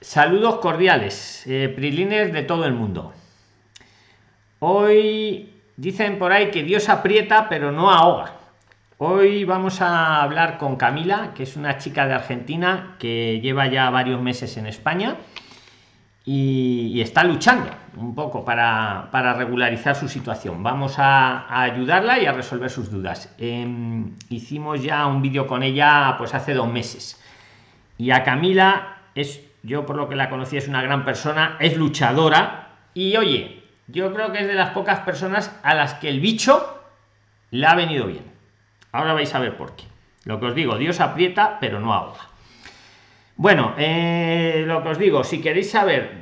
Saludos cordiales, eh, de todo el mundo. Hoy dicen por ahí que Dios aprieta pero no ahoga. Hoy vamos a hablar con Camila, que es una chica de Argentina que lleva ya varios meses en España y, está luchando un poco para, regularizar su situación. Vamos a, ayudarla y a resolver sus dudas. Em, hicimos ya un vídeo con ella pues hace dos meses. Y a Camila es yo por lo que la conocí es una gran persona, es luchadora y oye, yo creo que es de las pocas personas a las que el bicho le ha venido bien. Ahora vais a ver por qué. Lo que os digo, Dios aprieta, pero no ahoga. Bueno, eh, lo que os digo, si queréis saber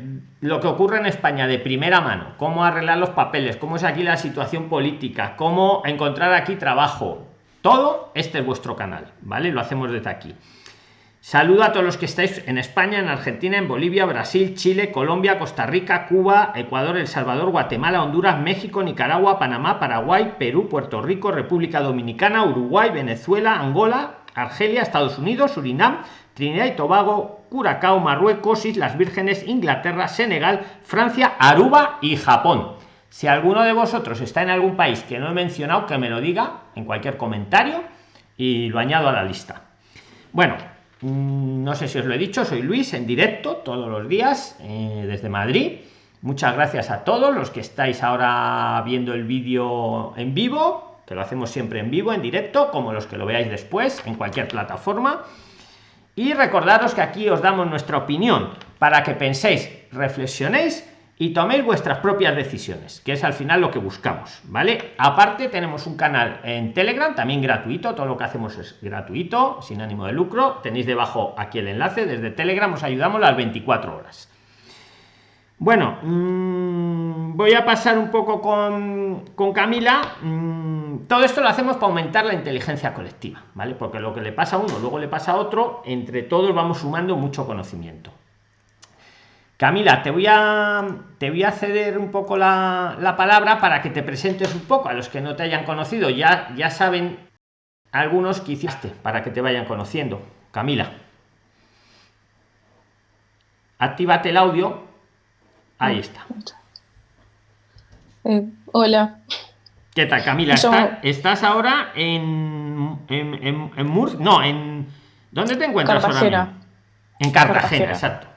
lo que ocurre en España de primera mano, cómo arreglar los papeles, cómo es aquí la situación política, cómo encontrar aquí trabajo, todo, este es vuestro canal, ¿vale? Lo hacemos desde aquí. Saludo a todos los que estáis en España, en Argentina, en Bolivia, Brasil, Chile, Colombia, Costa Rica, Cuba, Ecuador, El Salvador, Guatemala, Honduras, México, Nicaragua, Panamá, Paraguay, Perú, Puerto Rico, República Dominicana, Uruguay, Venezuela, Angola, Argelia, Estados Unidos, Surinam, Trinidad y Tobago, Curacao, Marruecos, Islas Vírgenes, Inglaterra, Senegal, Francia, Aruba y Japón. Si alguno de vosotros está en algún país que no he mencionado, que me lo diga en cualquier comentario y lo añado a la lista. Bueno, no sé si os lo he dicho, soy Luis en directo todos los días eh, desde Madrid. Muchas gracias a todos los que estáis ahora viendo el vídeo en vivo, que lo hacemos siempre en vivo, en directo, como los que lo veáis después en cualquier plataforma. Y recordaros que aquí os damos nuestra opinión para que penséis, reflexionéis y toméis vuestras propias decisiones, que es al final lo que buscamos, ¿vale? Aparte tenemos un canal en Telegram, también gratuito, todo lo que hacemos es gratuito, sin ánimo de lucro, tenéis debajo aquí el enlace, desde Telegram os ayudamos las 24 horas. Bueno, mm, voy a pasar un poco con, con Camila. Mm, todo esto lo hacemos para aumentar la inteligencia colectiva, ¿vale? Porque lo que le pasa a uno, luego le pasa a otro, entre todos vamos sumando mucho conocimiento. Camila, te voy a te voy a ceder un poco la, palabra para que te presentes un poco a los que no te hayan conocido. Ya, ya saben algunos que hiciste para que te vayan conociendo. Camila. Actívate el audio. Ahí está. Eh, hola. ¿Qué tal, Camila? ¿Estás, ahora en, en, en, Mur No, en. ¿Dónde te encuentras ahora? En Cartagena, exacto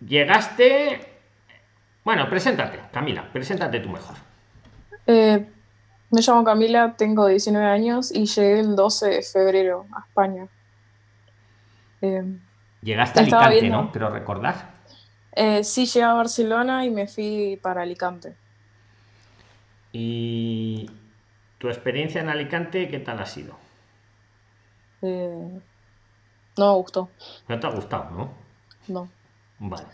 llegaste. Bueno, preséntate, Camila, preséntate tú mejor. Eh, me llamo Camila, tengo 19 años y llegué el 12 de febrero a España. Eh, Llegaste a Alicante, ¿no? Pero recordar. Eh, sí, llegué a Barcelona y me fui para Alicante. ¿Y tu experiencia en Alicante qué tal ha sido? no me gustó. No te ha gustado, ¿no? No. Vale.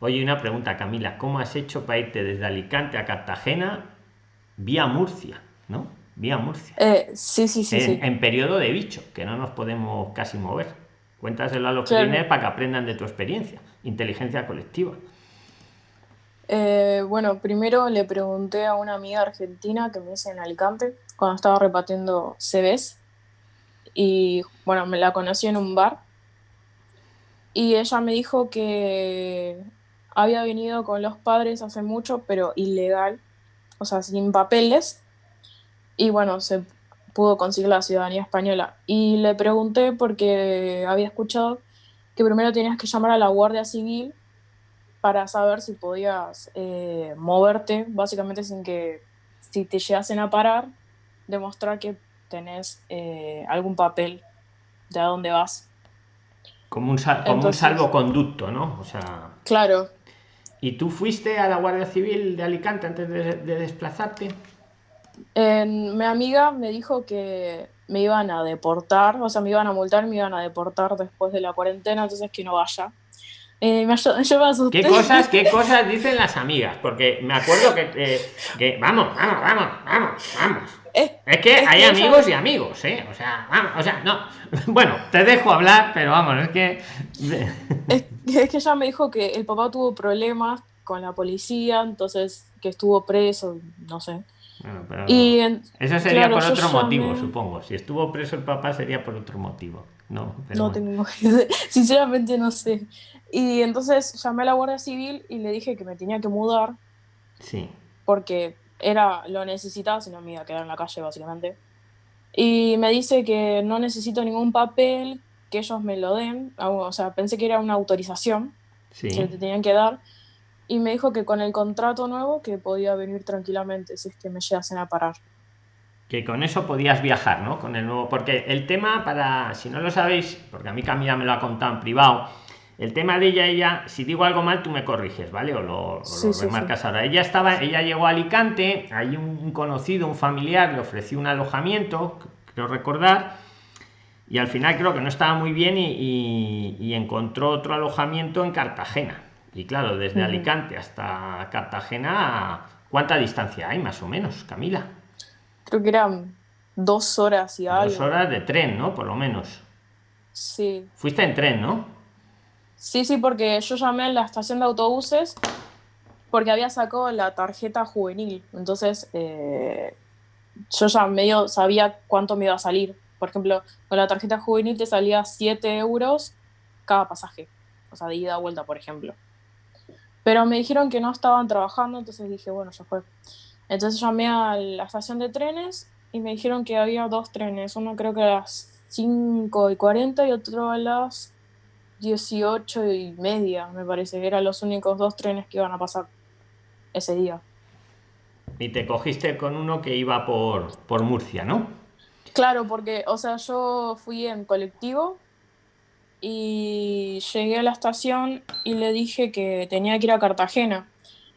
Oye, una pregunta, Camila. ¿Cómo has hecho para irte desde Alicante a Cartagena vía Murcia? ¿No? Vía Murcia. Eh, sí, sí, sí en, en, periodo de bicho, que no nos podemos casi mover. Cuéntaselo a los clientes para que aprendan de tu experiencia. Inteligencia colectiva. Eh, bueno, primero le pregunté a una amiga argentina que me hice en Alicante cuando estaba repartiendo CVs y bueno, me la conocí en un bar y ella me dijo que había venido con los padres hace mucho, pero ilegal, o sea, sin papeles. Y bueno, se pudo conseguir la ciudadanía española. Y le pregunté porque había escuchado que primero tenías que llamar a la Guardia Civil para saber si podías eh, moverte, básicamente sin que, si te llegasen a parar, demostrar que tenés eh, algún papel de a dónde vas. Como un, como un salvoconducto, ¿no? O sea. Claro. ¿Y tú fuiste a la Guardia Civil de Alicante antes de, desplazarte? mi amiga me dijo que me iban a deportar, o sea, me iban a multar, me iban a deportar después de la cuarentena, entonces que no vaya. Eh, me, yo me asusté. ¿Qué cosas, ¿Qué cosas dicen las amigas? Porque me acuerdo que, eh, que vamos, vamos, vamos, vamos, vamos. Es, que hay amigos y amigos, ¿eh? O sea, vamos, o sea, no. Bueno, te dejo hablar, pero vamos, es que. Es, que ella me dijo que el papá tuvo problemas con la policía, entonces que estuvo preso, no sé. y eso sería por otro motivo, supongo. Si estuvo preso el papá sería por otro motivo. No, pero No bueno. tengo. Sinceramente no sé. Y entonces llamé a la Guardia Civil y le dije que me tenía que mudar Sí, porque era, lo necesitaba, si no me iba a quedar en la calle básicamente. Y me dice que no necesito ningún papel, que ellos me lo den. Ah, O sea, pensé que era una autorización que te tenían que dar. Y me dijo que con el contrato nuevo que podía venir tranquilamente si es que me llegasen a parar. Que con eso podías viajar, ¿no? Con el nuevo. Porque el tema, para. Si no lo sabéis, porque a mí Camila me lo ha contado en privado. El tema de ella, ella, si digo algo mal, tú me corriges, ¿vale? O lo, o Sí, lo sí, sí. remarcas ahora. Ella estaba, ella llegó a Alicante, hay un, conocido, un familiar, le ofreció un alojamiento, creo recordar, y al final creo que no estaba muy bien y, y- y encontró otro alojamiento en Cartagena. Y claro, desde. Alicante hasta Cartagena, ¿cuánta distancia hay más o menos, Camila? Creo que eran dos horas y Dos algo. horas de tren, ¿no? Por lo menos. Sí. Fuiste en tren, ¿no? Sí, sí, porque yo llamé en la estación de autobuses porque había sacado la tarjeta juvenil. Entonces, eh, yo ya medio sabía cuánto me iba a salir. Por ejemplo, con la tarjeta juvenil te salía 7 euros cada pasaje. O sea, de ida a vuelta, por ejemplo. Pero me dijeron que no estaban trabajando, entonces dije, bueno, ya fue. Entonces llamé a la estación de trenes y me dijeron que había dos trenes. Uno creo que a las 5 y 40 y otro a las 18 y media, me parece. que Eran los únicos dos trenes que iban a pasar ese día. Y te cogiste con uno que iba por, por Murcia, ¿no? Claro, porque, o sea, yo fui en colectivo y llegué a la estación y le dije que tenía que ir a Cartagena.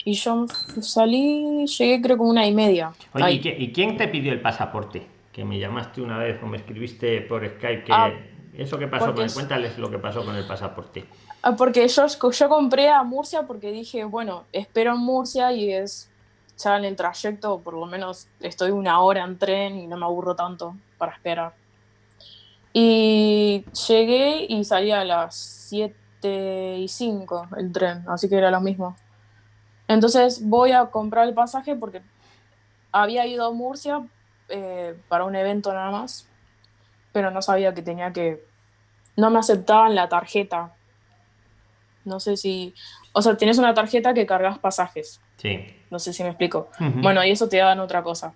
Y yo salí, llegué creo como una y media. Oye, ¿y, Ahí. qué- y quién te pidió el pasaporte? Que me llamaste una vez o me escribiste por Skype que... Ah, ¿Eso qué pasó porque con el, es- Cuéntales lo que pasó con el pasaporte. Ah, Porque yo, yo compré a Murcia porque dije, bueno, espero en Murcia y es ya en el trayecto, por lo menos estoy una hora en tren y no me aburro tanto para esperar. Y llegué y salía a las 7 y 5 el tren, así que era lo mismo. Entonces voy a comprar el pasaje porque había ido a Murcia eh, para un evento nada más, pero no sabía que tenía que... No me aceptaban la tarjeta. No sé si... O sea, tienes una tarjeta que cargas pasajes. Sí. No sé si me explico. Bueno, y eso te dan otra cosa.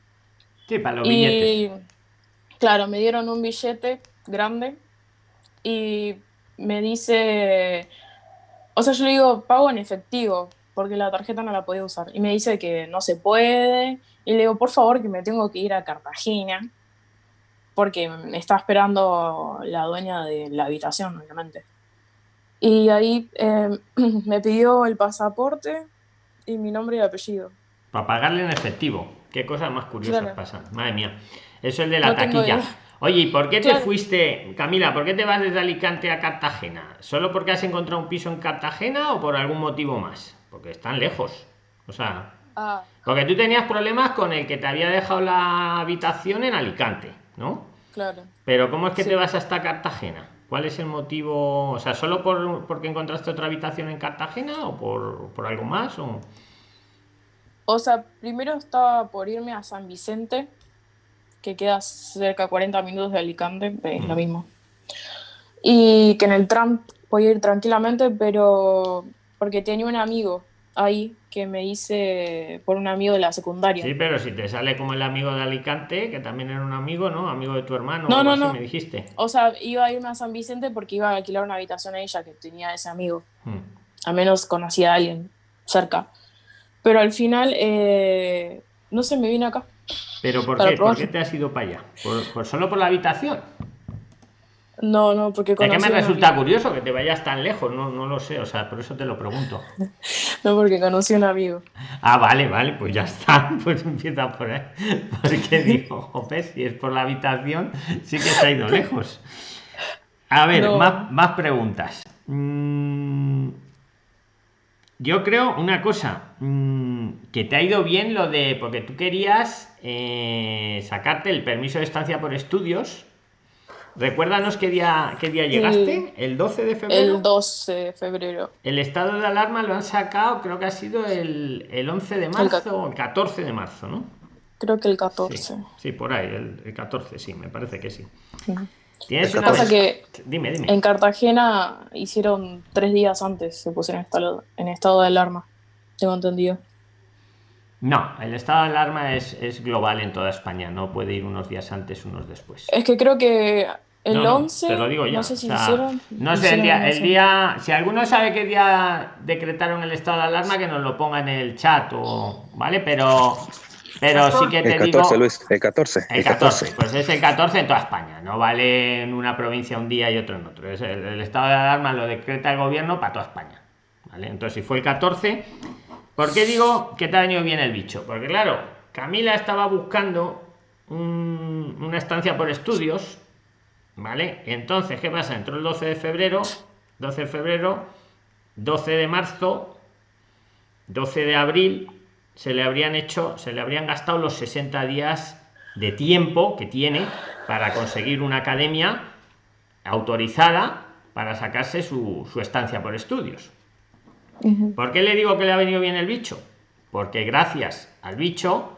Sí, para los billetes. Y claro, me dieron un billete grande y me dice, o sea, yo le digo, pago en efectivo, porque la tarjeta no la podía usar. Y me dice que no se puede. Y le digo, por favor, que me tengo que ir a Cartagena, porque me está esperando la dueña de la habitación, obviamente. Y ahí eh, me pidió el pasaporte y mi nombre y apellido. Para pagarle en efectivo. Qué cosas más curiosas Claro. pasan. Madre mía. Eso es de la No taquilla. Oye, ¿y por qué te Claro. fuiste, Camila? ¿Por qué te vas desde Alicante a Cartagena? ¿Solo porque has encontrado un piso en Cartagena o por algún motivo más? Porque están lejos. O sea, Ah, porque tú tenías problemas con el que te había dejado la habitación en Alicante, ¿no? Claro. Pero ¿cómo es que Sí. te vas hasta Cartagena? ¿Cuál es el motivo? O sea, ¿solo por, porque encontraste otra habitación en Cartagena o por, por algo más? O... O sea, primero estaba por irme a San Vicente, que queda cerca de 40 minutos de Alicante, es lo Mm. mismo. Y que en el tram podía ir tranquilamente, pero porque tenía un amigo ahí que me hice por un amigo de la secundaria. Sí, pero si te sale como el amigo de Alicante, que también era un amigo, ¿no? Amigo de tu hermano, No, no, así no. me dijiste. O sea, iba a irme a San Vicente porque iba a alquilar una habitación a ella que tenía ese amigo. Mm. al menos conocía a alguien cerca. Pero al final, eh, no sé, me vine acá. ¿Pero por qué? ¿Por probar. qué te has ido para allá? ¿Por, por- solo por la habitación? No, no, porque Es que me resulta curioso que te vayas tan lejos, no, no lo sé, o sea, por eso te lo pregunto. No, porque conocí a un amigo. Ah, vale, vale, pues ya está, pues empieza por ahí. Porque digo, jope, si es por la habitación, sí que se ha ido lejos. A ver, No. más, más preguntas. Mm, yo creo una cosa, mm, que te ha ido bien lo de, porque tú querías eh, sacarte el permiso de estancia por estudios. Recuérdanos qué día, qué día llegaste, el 12 de febrero. El 12 de febrero. El estado de alarma lo han sacado, creo que ha sido el, el 11 de marzo o el 14 de marzo, ¿no? Creo que el Sí, 14. sí, por ahí, el, el 14, sí, me parece que sí. Ujú. Tienes una... pasa que Dime, dime. en Cartagena hicieron tres días antes, se pusieron en estado, en estado de alarma, tengo entendido. No, el estado de alarma es, es global en toda España, no puede ir unos días antes, unos después. Es que creo que el No, no, 11, te lo digo ya. no sé si o sea, hicieron. no sé, el día, el día, si alguno sabe qué día decretaron el estado de alarma, que nos lo ponga en el chat, o, ¿vale? Pero, pero sí que te El digo. 14, Luis, el 14. El 14, pues es el 14 en toda España, no vale en una provincia un día y otro en otro. Es el, el estado de alarma lo decreta el gobierno para toda España. ¿vale? Entonces, si fue el 14, ¿por qué digo que te ha venido bien el bicho? Porque claro, Camila estaba buscando un- una estancia por estudios, ¿vale? Entonces, ¿qué pasa? Entró el 12 de febrero, 12 de febrero, 12 de marzo, 12 de abril se le habrían hecho, se le habrían gastado los 60 días de tiempo que tiene para conseguir una academia autorizada para sacarse su, su estancia por estudios. ¿Por qué le digo que le ha venido bien el bicho? Porque gracias al bicho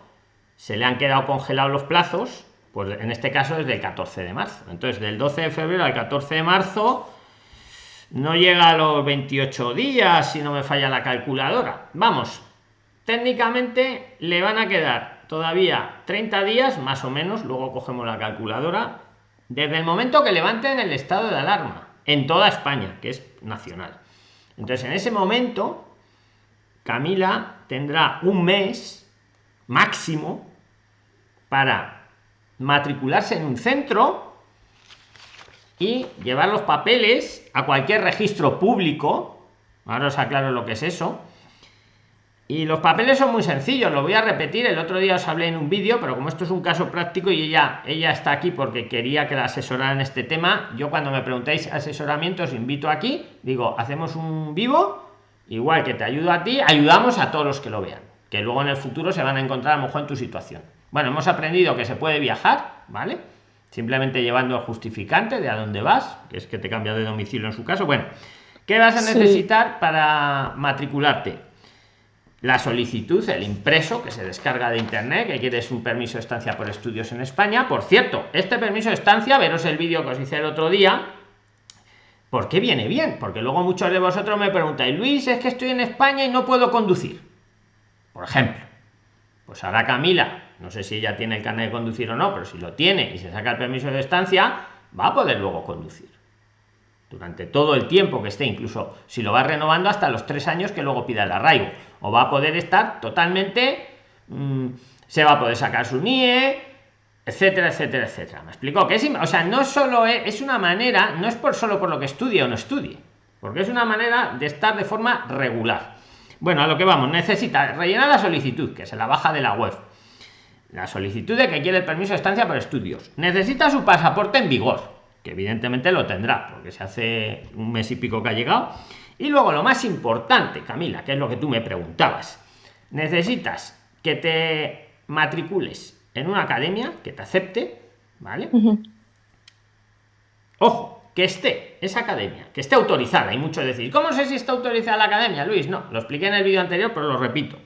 se le han quedado congelados los plazos, pues en este caso desde el 14 de marzo. Entonces, del 12 de febrero al 14 de marzo no llega a los 28 días si no me falla la calculadora. Vamos, técnicamente le van a quedar todavía 30 días más o menos, luego cogemos la calculadora, desde el momento que levanten el estado de alarma en toda España, que es nacional. Entonces, en ese momento, Camila tendrá un mes máximo para matricularse en un centro y llevar los papeles a cualquier registro público. Ahora os aclaro lo que es eso. Y los papeles son muy sencillos, lo voy a repetir. El otro día os hablé en un vídeo, pero como esto es un caso práctico y ella, ella está aquí porque quería que la asesoraran en este tema, yo cuando me preguntáis asesoramiento os invito aquí, digo, hacemos un vivo, igual que te ayudo a ti, ayudamos a todos los que lo vean, que luego en el futuro se van a encontrar a lo mejor en tu situación. Bueno, hemos aprendido que se puede viajar, ¿vale? Simplemente llevando el justificante de a dónde vas, que es que te cambia de domicilio en su caso. Bueno, ¿qué vas a Sí. necesitar para matricularte? La solicitud, el impreso que se descarga de internet, que quieres un permiso de estancia por estudios en España. Por cierto, este permiso de estancia, veros el vídeo que os hice el otro día, ¿por qué viene bien? Porque luego muchos de vosotros me preguntáis, Luis, es que estoy en España y no puedo conducir. Por ejemplo, pues ahora Camila, no sé si ella tiene el carnet de conducir o no, pero si lo tiene y se saca el permiso de estancia, va a poder luego conducir durante todo el tiempo que esté, incluso si lo va renovando hasta los tres años que luego pida el arraigo, o va a poder estar totalmente, mm, se va a poder sacar su NIE, etcétera, etcétera, etcétera. Me explico que es, o sea, no solo es, una manera, no es por solo por lo que estudie o no estudie, porque es una manera de estar de forma regular. Bueno, a lo que vamos, necesita rellenar la solicitud, que se la baja de la web. La solicitud de que quiere el permiso de estancia por estudios. Necesita su pasaporte en vigor, que evidentemente lo tendrá, porque se hace un mes y pico que ha llegado. Y luego lo más importante, Camila, que es lo que tú me preguntabas. Necesitas que te matricules en una academia que te acepte, ¿vale? Ojo, que esté esa academia, que esté autorizada. Y muchos decís, ¿cómo sé si está autorizada la academia, Luis? No, lo expliqué en el vídeo anterior, pero lo repito.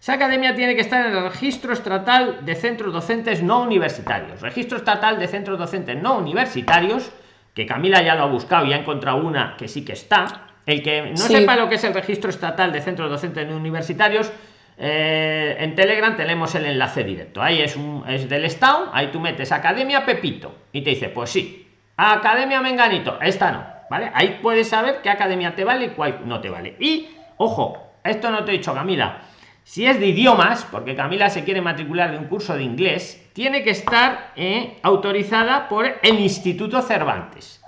Esa academia tiene que estar en el registro estatal de centros docentes no universitarios. Registro estatal de centros docentes no universitarios, que Camila ya lo ha buscado y ha encontrado una que sí que está. El que no Sí. sepa lo que es el registro estatal de centros docentes universitarios, eh, en Telegram tenemos el enlace directo. Ahí es, un, es del Estado, ahí tú metes Academia Pepito y te dice, pues sí, Academia Menganito, esta no, ¿vale? Ahí puedes saber qué academia te vale y cuál no te vale. Y, ojo, esto no te he dicho, Camila, si es de idiomas, porque Camila se quiere matricular de un curso de inglés, tiene que estar eh, autorizada por el Instituto Cervantes.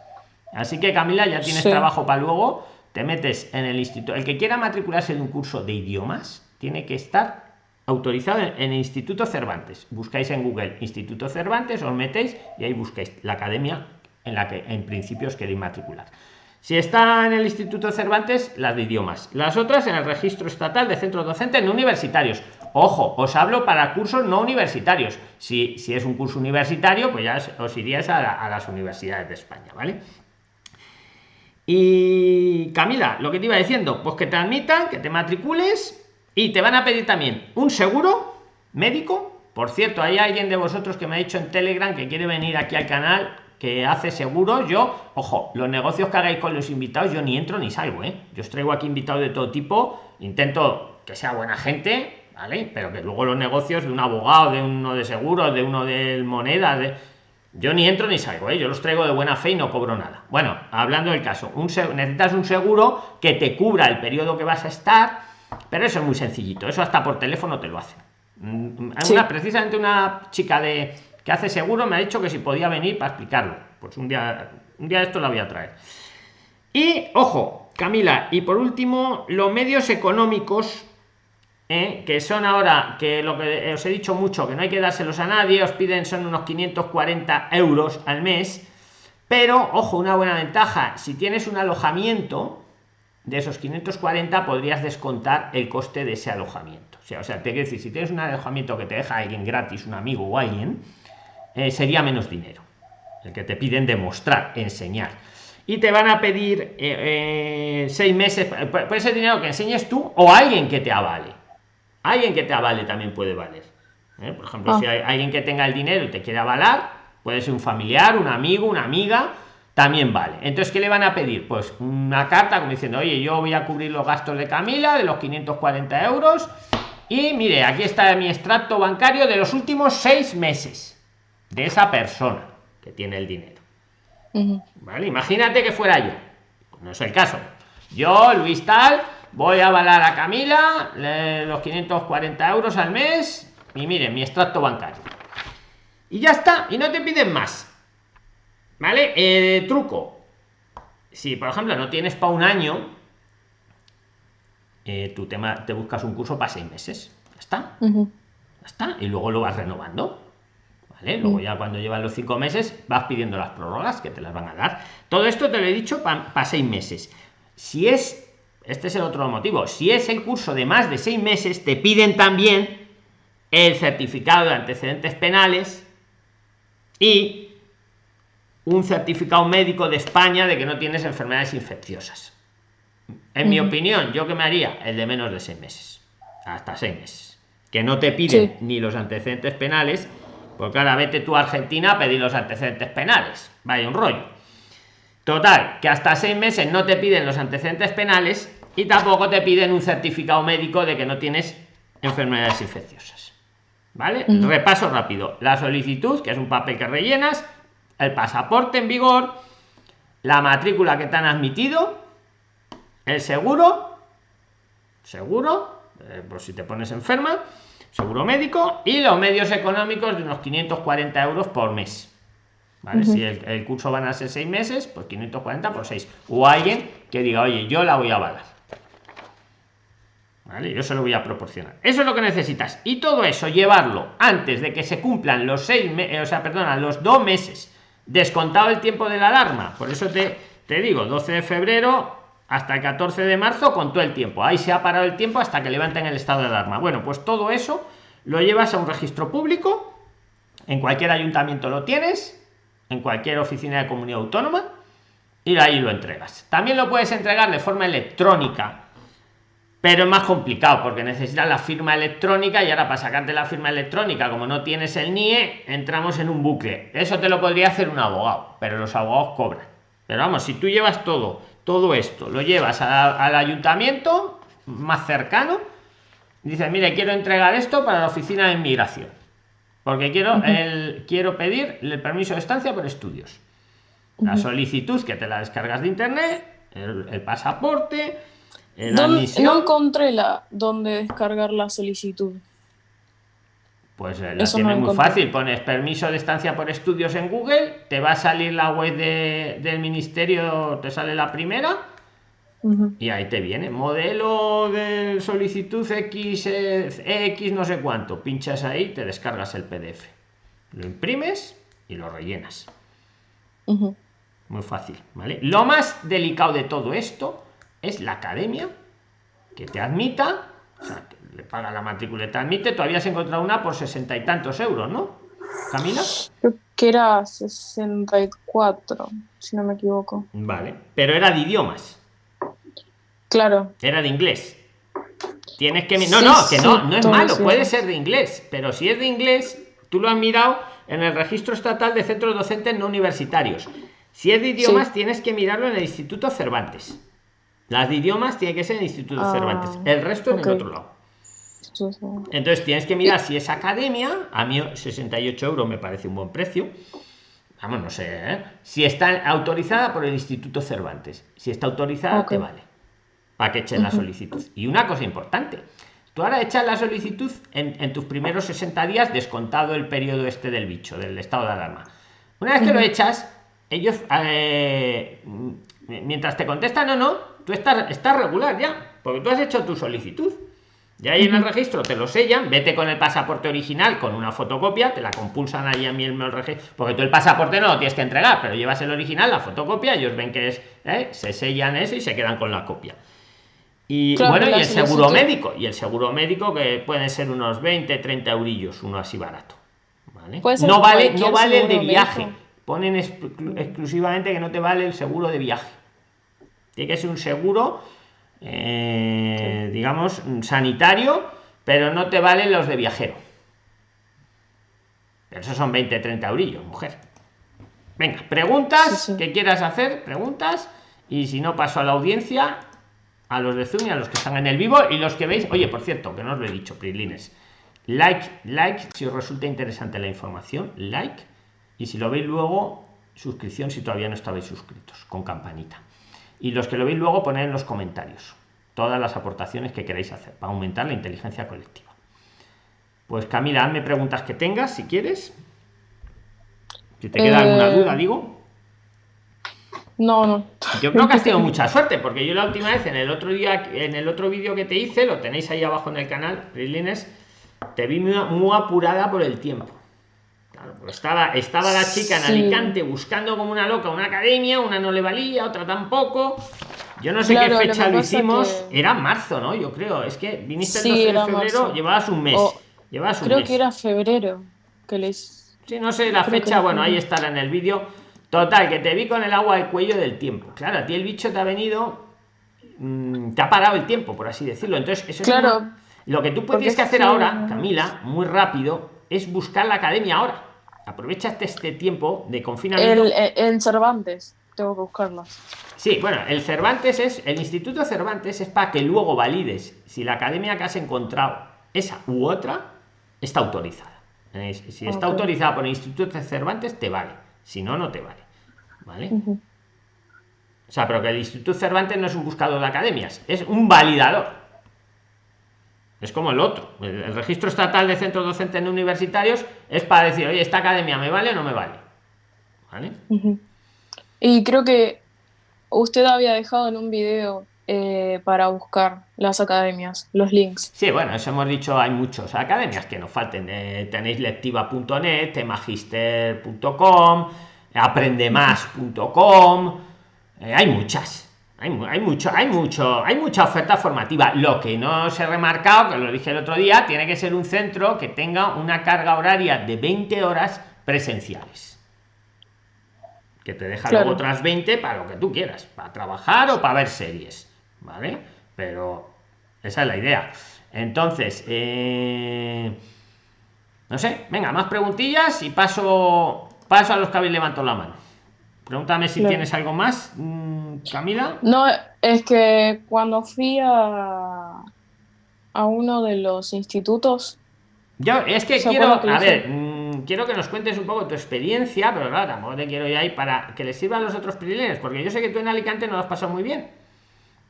Así que Camila, ya tienes Sí. trabajo para luego, te metes en el instituto. El que quiera matricularse de un curso de idiomas tiene que estar autorizado en, en el Instituto Cervantes. Buscáis en Google Instituto Cervantes, os metéis y ahí buscáis la academia en la que en principio os queréis matricular. Si está en el Instituto Cervantes, las de idiomas. Las otras en el registro estatal de centros docentes no universitarios. Ojo, os hablo para cursos no universitarios. Si, si es un curso universitario, pues ya os- iríais a las universidades de España, ¿vale? Y Camila, lo que te iba diciendo, pues que te admitan, que te matricules y te van a pedir también un seguro médico. Por cierto, hay alguien de vosotros que me ha dicho en Telegram que quiere venir aquí al canal que hace seguros, yo, ojo, los negocios que hagáis con los invitados, yo ni entro ni salgo, ¿eh? Yo os traigo aquí invitados de todo tipo, intento que sea buena gente, ¿vale? Pero que luego los negocios de un abogado, de uno de seguros, de uno de moneda, de... Yo ni entro ni salgo, ¿eh? yo los traigo de buena fe y no cobro nada. Bueno, hablando del caso, un necesitas un seguro que te cubra el periodo que vas a estar, pero eso es muy sencillito, eso hasta por teléfono te lo hacen. Mm, una, precisamente una chica de que hace seguro me ha dicho que si podía venir para explicarlo. Pues un día, un día esto la voy a traer. Y ojo, Camila, y por último, los medios económicos, ¿eh? que son ahora, que lo que os he dicho mucho, que no hay que dárselos a nadie, os piden son unos 540 euros al mes. Pero, ojo, una buena ventaja, si tienes un alojamiento, de esos 540 podrías descontar el coste de ese alojamiento. O sea, te quiero decir, si tienes un alojamiento que te deja alguien gratis, un amigo o alguien, eh, sería menos dinero el que te piden demostrar enseñar y te van a pedir eh, seis meses puede ser dinero que enseñes tú o alguien que te avale alguien que te avale también puede valer por ejemplo si ah. hay alguien que tenga el dinero y te quiere avalar puede ser un familiar un amigo una amiga también vale entonces qué le van a pedir pues una carta como diciendo oye yo voy a cubrir los gastos de camila de los 540 euros y mire aquí está mi extracto bancario de los últimos seis meses de esa persona que tiene el dinero. ¿Vale? Imagínate que fuera yo. No es el caso. Yo, Luis Tal, voy a avalar a Camila los 540 euros al mes y miren mi extracto bancario. Y ya está, y no te piden más. ¿Vale? Eh, truco. Si, por ejemplo, no tienes para un año, eh, tu tema, te buscas un curso para seis meses. Ya está. Ya está. Y luego lo vas renovando. Luego mm. ya cuando llevan los cinco meses vas pidiendo las prórrogas que te las van a dar. Todo esto te lo he dicho para seis meses. Si es, este es el otro motivo, si es el curso de más de seis meses, te piden también el certificado de antecedentes penales y un certificado médico de España de que no tienes enfermedades infecciosas. En mi opinión, yo que me haría el de menos de seis meses, hasta seis meses, que no te piden ni los antecedentes penales porque ahora vete tú a Argentina a pedir los antecedentes penales. Vaya un rollo. Total, que hasta seis meses no te piden los antecedentes penales y tampoco te piden un certificado médico de que no tienes enfermedades infecciosas. ¿Vale? Repaso rápido. La solicitud, que es un papel que rellenas, el pasaporte en vigor, la matrícula que te han admitido, el seguro, seguro, eh, por si te pones enferma, seguro médico y los medios económicos de unos 540 euros por mes. ¿Vale? Si el, curso van a ser seis meses, pues 540 por 6. O alguien que diga, oye, yo la voy a avalar. Yo se lo voy a proporcionar. Eso es lo que necesitas. Y todo eso, llevarlo antes de que se cumplan los seis meses, o sea, perdona, los dos meses, descontado el tiempo de la alarma. Por eso te, te digo, 12 de febrero hasta el 14 de marzo con todo el tiempo. Ahí se ha parado el tiempo hasta que levanten el estado de alarma. Bueno, pues todo eso lo llevas a un registro público, en cualquier ayuntamiento lo tienes, en cualquier oficina de comunidad autónoma, y ahí lo entregas. También lo puedes entregar de forma electrónica, pero es más complicado porque necesitas la firma electrónica y ahora para sacarte la firma electrónica, como no tienes el NIE, entramos en un bucle. Eso te lo podría hacer un abogado, pero los abogados cobran. Pero vamos, si tú llevas todo todo esto lo llevas al ayuntamiento más cercano dices mire quiero entregar esto para la oficina de inmigración porque quiero el quiero pedir el permiso de estancia por estudios la solicitud que te la descargas de internet el, pasaporte no encontré la donde descargar la solicitud. Pues eh, la tiene muy fácil, pones permiso de estancia por estudios en Google, te va a salir la web del ministerio, te sale la primera y ahí te viene. Modelo de solicitud X, eh, X no sé cuánto, pinchas ahí, te descargas el PDF, lo imprimes y lo rellenas. Muy fácil, ¿vale? Lo más delicado de todo esto es la academia que te admita, le paga la matrícula y te admite, todavía has encontrado una por sesenta y tantos euros, ¿no? Camila. Creo que era 64, si no me equivoco. Vale, pero era de idiomas. Claro. Era de inglés. Tienes que... No, no, que no, no es malo, puede ser de inglés, pero si es de inglés, tú lo has mirado en el registro estatal de centros docentes no universitarios. Si es de idiomas, tienes que mirarlo en el Instituto Cervantes. Las de idiomas tiene que ser en el Instituto Ah, Cervantes. El resto en el otro lado. Entonces tienes que mirar si es academia. A mí 68 euros me parece un buen precio. Vamos, no sé. ¿eh? Si está autorizada por el Instituto Cervantes. Si está autorizada, te vale. Para que echen la solicitud. Y una cosa importante. Tú ahora echas la solicitud en, en tus primeros 60 días, descontado el periodo este del bicho, del estado de alarma. Una vez que lo echas, ellos, eh, mientras te contestan o no, tú estás, estás regular ya, porque tú has hecho tu solicitud. Ya ahí en el registro te lo sellan, vete con el pasaporte original con una fotocopia, te la compulsan ahí a mí el registro, porque tú el pasaporte no lo tienes que entregar, pero llevas el original, la fotocopia, ellos ven que es, ¿eh? se sellan eso y se quedan con la copia. Y Claro, bueno, y el seguro médico, y el seguro médico que pueden ser unos 20, 30 eurillos, uno así barato. ¿vale? No vale, no vale el de viaje. médico. Ponen exclu- exclusivamente que no te vale el seguro de viaje. Tiene que ser un seguro, eh, digamos, sanitario, pero no te valen los de viajero. Pero esos son 20, 30 eurillos, mujer. Venga, preguntas Sí, sí. que quieras hacer, preguntas. Y si no, paso a la audiencia, a los de Zoom y a los que están en el vivo y los que veis. Oye, por cierto, que no os lo he dicho, Prilines. Like, like, si os resulta interesante la información, like. Y si lo veis luego, suscripción si todavía no estabais suscritos, con campanita. Y los que lo veis luego, poned en los comentarios todas las aportaciones que queráis hacer para aumentar la inteligencia colectiva. Pues Camila, hazme preguntas que tengas, si quieres. Si te queda alguna Eh, duda, digo. No, no. Yo creo que has tenido mucha suerte, porque yo la última vez en el otro día, en el otro vídeo que te hice, lo tenéis ahí abajo en el canal, Prilines, te vi muy, muy apurada por el tiempo. Claro, porque estaba, estaba la chica en Sí. Alicante buscando como una loca una academia, una no le valía, otra tampoco. Yo no sé Claro, qué fecha lo hicimos, que- era marzo, ¿no? Yo creo, es que viniste el Sí, 12 de febrero, marzo. llevabas un mes. O- llevabas un Creo mes. que era febrero que les. Sí, no sé la Creo fecha, no bueno, ahí estará en el vídeo. Total, que te vi con el agua al cuello del tiempo. Claro, a ti el bicho te ha venido. mm, te ha parado el tiempo, por así decirlo. Entonces, eso es Claro. una- Lo que tú tienes que es hacer ahora, Camila, muy rápido, es buscar la academia ahora. Aprovechaste este tiempo de confinamiento. El, en- en Cervantes. Tengo que buscarlas. Sí, bueno, el Cervantes es, el Instituto Cervantes es para que luego valides si la academia que has encontrado, esa u otra, está autorizada. Si está autorizada por el Instituto Cervantes, te vale. Si no, no te vale. ¿Vale? O sea, pero que el Instituto Cervantes no es un buscador de academias, es un validador. Es como el otro. El, el registro estatal de centros docentes no universitarios es para decir, oye, esta academia me vale o no me vale. ¿Vale? Y creo que usted había dejado en un video eh, para buscar las academias, los links. Sí, bueno, eso hemos dicho, hay muchos academias que nos falten. eh, tenéis lectiva.net, magister.com, aprendemás.com, eh, hay muchas. Hay, hay mucho, hay mucho, hay mucha oferta formativa. Lo que no se ha remarcado, que lo dije el otro día, tiene que ser un centro que tenga una carga horaria de 20 horas presenciales. Que te deja Claro. luego otras 20 para lo que tú quieras, para trabajar o para ver series. ¿Vale? Pero esa es la idea. Entonces, eh, no sé, venga, más preguntillas y paso, paso a los que habéis levantado la mano. Pregúntame si Claro. tienes algo más, mm, Camila. No, es que cuando fui a, a uno de los institutos, Yo es que ¿Se quiero, a ver, mm, quiero que nos cuentes un poco tu experiencia, pero claro, tampoco te quiero ir ahí para que les sirvan los otros privilegios, porque yo sé que tú en Alicante no lo has pasado muy bien.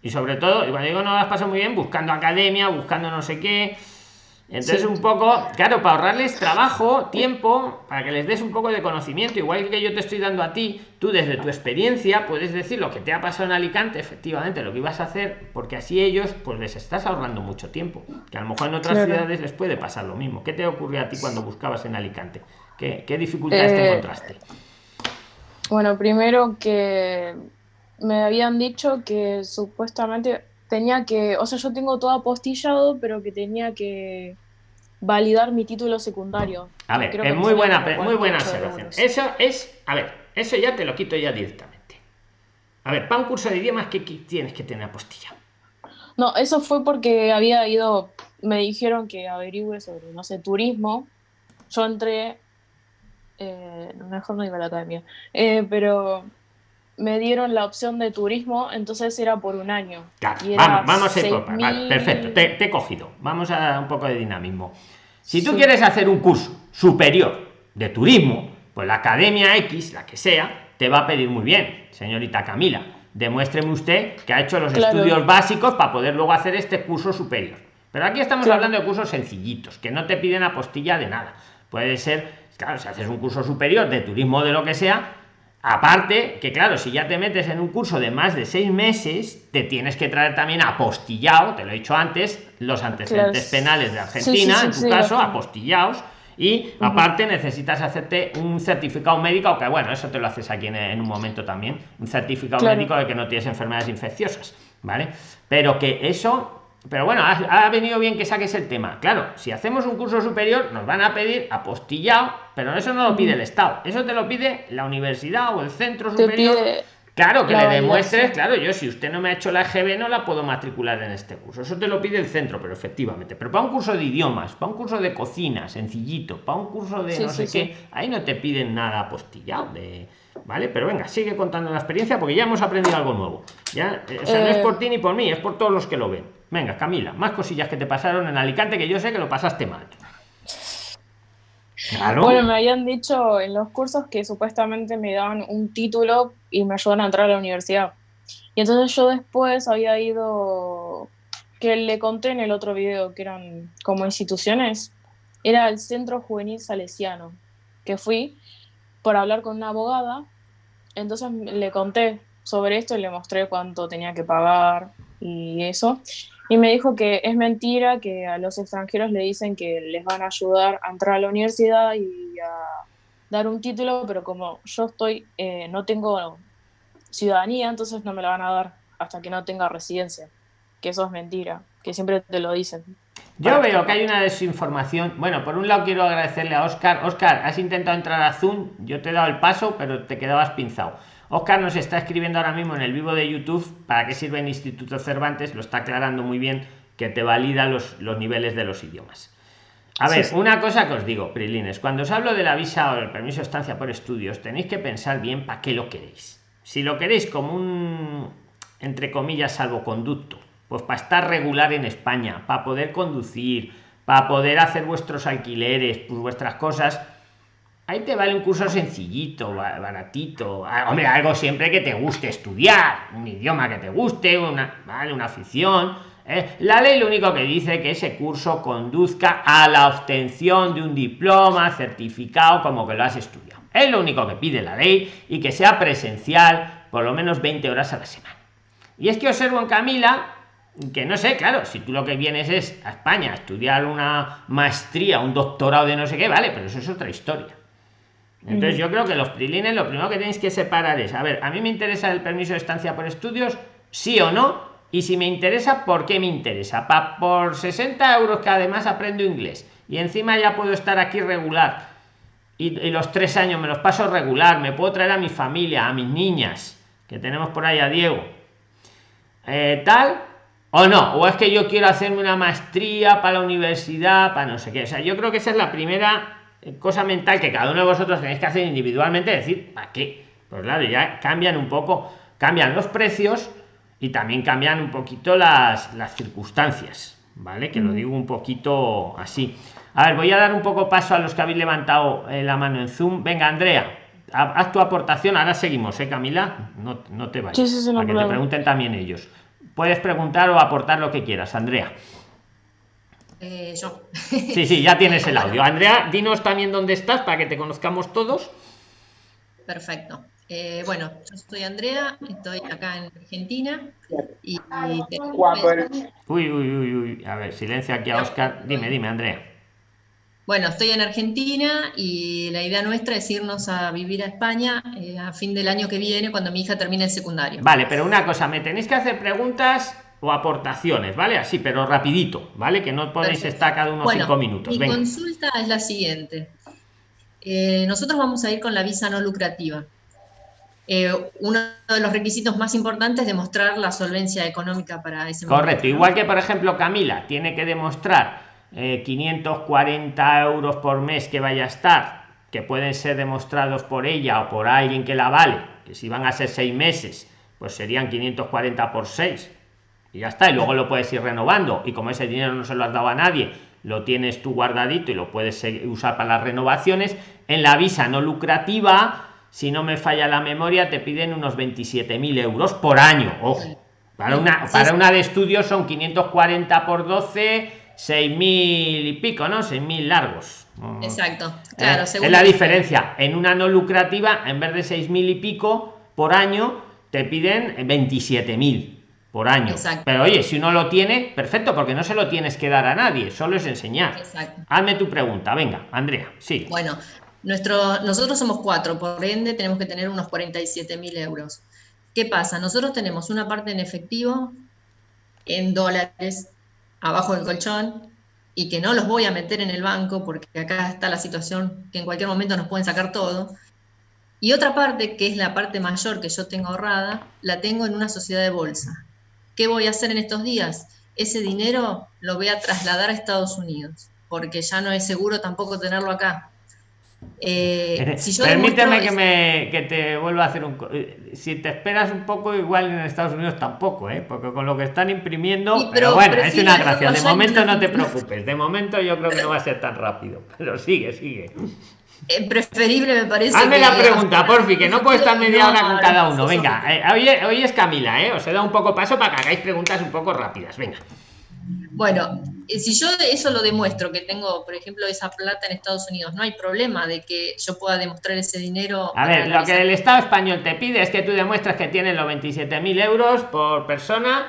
Y sobre todo, y cuando digo no lo has pasado muy bien, buscando academia, buscando no sé qué. Entonces, Sí. un poco, claro, para ahorrarles trabajo, tiempo, para que les des un poco de conocimiento, igual que yo te estoy dando a ti, tú desde tu experiencia puedes decir lo que te ha pasado en Alicante, efectivamente, lo que ibas a hacer, porque así ellos, pues les estás ahorrando mucho tiempo, que a lo mejor en otras Claro. ciudades les puede pasar lo mismo. ¿Qué te ocurrió a ti cuando buscabas en Alicante? ¿Qué, qué dificultades te Eh, encontraste? bueno, primero que me habían dicho que supuestamente tenía que, o sea, yo tengo todo apostillado, pero que tenía que validar mi título secundario. A ver, Creo es que muy buena, muy buena 48 observación. Eso es, a ver, eso ya te lo quito ya directamente. A ver, para un curso de idiomas, ¿qué tienes que tener apostilla? No, eso fue porque había ido, me dijeron que averigüe sobre, no sé, turismo. Yo entré Eh, mejor no iba a la academia. Eh, pero me dieron la opción de turismo, entonces era por un año. vamos, vamos a ir por perfecto, te, he cogido. Vamos a un poco de dinamismo. Si tú quieres hacer un curso superior de turismo, pues la academia X, la que sea, te va a pedir muy bien, señorita Camila. Demuéstreme usted que ha hecho los estudios básicos para poder luego hacer este curso superior. Pero aquí estamos hablando de cursos sencillitos, que no te piden apostilla de nada. Puede ser, claro, si haces un curso superior de turismo de lo que sea, Aparte, que claro, si ya te metes en un curso de más de seis meses, te tienes que traer también apostillado, te lo he dicho antes, los antecedentes penales de Argentina, en tu caso, apostillados. Y aparte necesitas hacerte un certificado médico, que bueno, eso te lo haces aquí en, un momento también, un certificado médico de que no tienes enfermedades infecciosas, ¿vale? Pero que eso pero bueno, ha, venido bien que saques el tema. Claro, si hacemos un curso superior, nos van a pedir apostillado, pero eso no lo pide el Estado, eso te lo pide la universidad o el centro superior. Claro, que le demuestres, claro, yo si usted no me ha hecho la EGB no la puedo matricular en este curso. Eso te lo pide el centro, pero efectivamente. Pero para un curso de idiomas, para un curso de cocina, sencillito, para un curso de no sé qué, ahí no te piden nada apostillado de ¿vale? Pero venga, sigue contando la experiencia porque ya hemos aprendido algo nuevo. Ya, o sea, no es por ti ni por mí, es por todos los que lo ven. Venga, Camila, más cosillas que te pasaron en Alicante que yo sé que lo pasaste mal. Bueno, me habían dicho en los cursos que supuestamente me daban un título y me ayudan a entrar a la universidad. Y entonces yo después había ido, que le conté en el otro video, que eran como instituciones, era el Centro Juvenil Salesiano, que fui por hablar con una abogada. Entonces le conté sobre esto y le mostré cuánto tenía que pagar y eso. Y me dijo que es mentira, que a los extranjeros le dicen que les van a ayudar a entrar a la universidad y a dar un título, pero como yo estoy, eh, no tengo ciudadanía, entonces no me la van a dar hasta que no tenga residencia. Que eso es mentira, que siempre te lo dicen. Yo veo que hay una desinformación. Bueno, por un lado quiero agradecerle a Oscar. Oscar, has intentado entrar a Zoom, yo te he dado el paso, pero te quedabas pinzado. Oscar nos está escribiendo ahora mismo en el vivo de YouTube para qué sirve el Instituto Cervantes, lo está aclarando muy bien, que te valida los, los niveles de los idiomas. A ver, una cosa que os digo, Prilines, cuando os hablo de la visa o el permiso de estancia por estudios, tenéis que pensar bien para qué lo queréis. Si lo queréis como un, entre comillas, salvoconducto, pues para estar regular en España, para poder conducir, para poder hacer vuestros alquileres, pues vuestras cosas, ahí te vale un curso sencillito, baratito. Ah, hombre, algo siempre que te guste estudiar, un idioma que te guste, una, ¿vale? una afición. ¿eh? La ley lo único que dice que ese curso conduzca a la obtención de un diploma certificado como que lo has estudiado. Es lo único que pide la ley y que sea presencial por lo menos 20 horas a la semana. Y es que observo en Camila que no sé, claro, si tú lo que vienes es a España a estudiar una maestría, un doctorado de no sé qué, vale, pero eso es otra historia. Entonces yo creo que los prilines lo primero que tenéis que separar es, a ver, a mí me interesa el permiso de estancia por estudios, sí o no, y si me interesa, ¿por qué me interesa? Pa, por 60 euros que además aprendo inglés. Y encima ya puedo estar aquí regular. Y, los tres años me los paso regular, me puedo traer a mi familia, a mis niñas, que tenemos por ahí a Diego, eh, tal, o no, o es que yo quiero hacerme una maestría para la universidad, para no sé qué, o sea, yo creo que esa es la primera cosa mental que cada uno de vosotros tenéis que hacer individualmente, decir, ¿para qué? Pues claro, ya cambian un poco, cambian los precios y también cambian un poquito las, las circunstancias, ¿vale? Que lo digo un poquito así. A ver, voy a dar un poco paso a los que habéis levantado eh, la mano en Zoom. Venga, Andrea, haz tu aportación. Ahora seguimos, ¿eh, Camila? No, no te vayas. Sí, para que te pregunten también ellos. Puedes preguntar o aportar lo que quieras, Andrea. Eh, yo. Sí, sí, ya tienes el audio. Andrea, dinos también dónde estás para que te conozcamos todos. Perfecto. Eh, bueno, yo soy Andrea, estoy acá en Argentina. Y, Uy, uy, uy, uy. A ver, silencio aquí a Oscar. Dime, dime, Andrea. Bueno, estoy en Argentina y la idea nuestra es irnos a vivir a España eh, a fin del año que viene, cuando mi hija termine el secundario. Vale, pero una cosa, me tenéis que hacer preguntas o aportaciones, ¿vale? Así, pero rapidito, ¿vale? Que no podéis estar cada unos cinco minutos. Mi consulta es la siguiente. Eh, nosotros vamos a ir con la visa no lucrativa. Eh, uno de los requisitos más importantes es demostrar la solvencia económica para ese Correcto, igual que por ejemplo Camila tiene que demostrar 540 eh, euros por mes que vaya a estar que pueden ser demostrados por ella o por alguien que la vale, que si van a ser seis meses, pues serían 540 por 6 y ya está y luego lo puedes ir renovando. Y como ese dinero no se lo has dado a nadie lo tienes tú guardadito y lo puedes usar para las renovaciones en la visa no lucrativa si no me falla la memoria te piden unos 27.000 euros por año ojo. Para una para una de estudios son 540 por 12 6.000 y pico no 6.000 largos. Exacto claro eh, es la diferencia. En una no lucrativa en vez de 6.000 y pico por año te piden 27.000 por año. Pero oye, si uno lo tiene, perfecto, porque no se lo tienes que dar a nadie, solo es enseñar. Exacto. Hazme tu pregunta, venga, Andrea, sí. Bueno, nuestro, nosotros somos cuatro, por ende tenemos que tener unos 47 mil euros. ¿Qué pasa? Nosotros tenemos una parte en efectivo, en dólares, abajo del colchón, y que no los voy a meter en el banco porque acá está la situación que en cualquier momento nos pueden sacar todo. Y otra parte, que es la parte mayor que yo tengo ahorrada, la tengo en una sociedad de bolsa. ¿Qué voy a hacer en estos días? Ese dinero lo voy a trasladar a Estados Unidos, porque ya no es seguro tampoco tenerlo acá. Eh, Permíteme que, me, que te vuelva a hacer un... Eh, si te esperas un poco, igual en Estados Unidos tampoco, ¿eh? porque con lo que están imprimiendo... pero, bueno, es una gracia. De momento no te preocupes. De momento yo creo que no va a ser tan rápido. Pero sigue, sigue. Eh, preferible me parece. Hazme la pregunta, porfi, que no puedo estar media hora con cada uno. Venga, eh, hoy, es Camila, ¿eh? Os he dado un poco paso para que hagáis preguntas un poco rápidas. Venga. Bueno, eh, si yo eso lo demuestro, que tengo, por ejemplo, esa plata en Estados Unidos, no hay problema de que yo pueda demostrar ese dinero. A ver, lo que el Estado español te pide es que tú demuestres que tienes los 27.000 euros por persona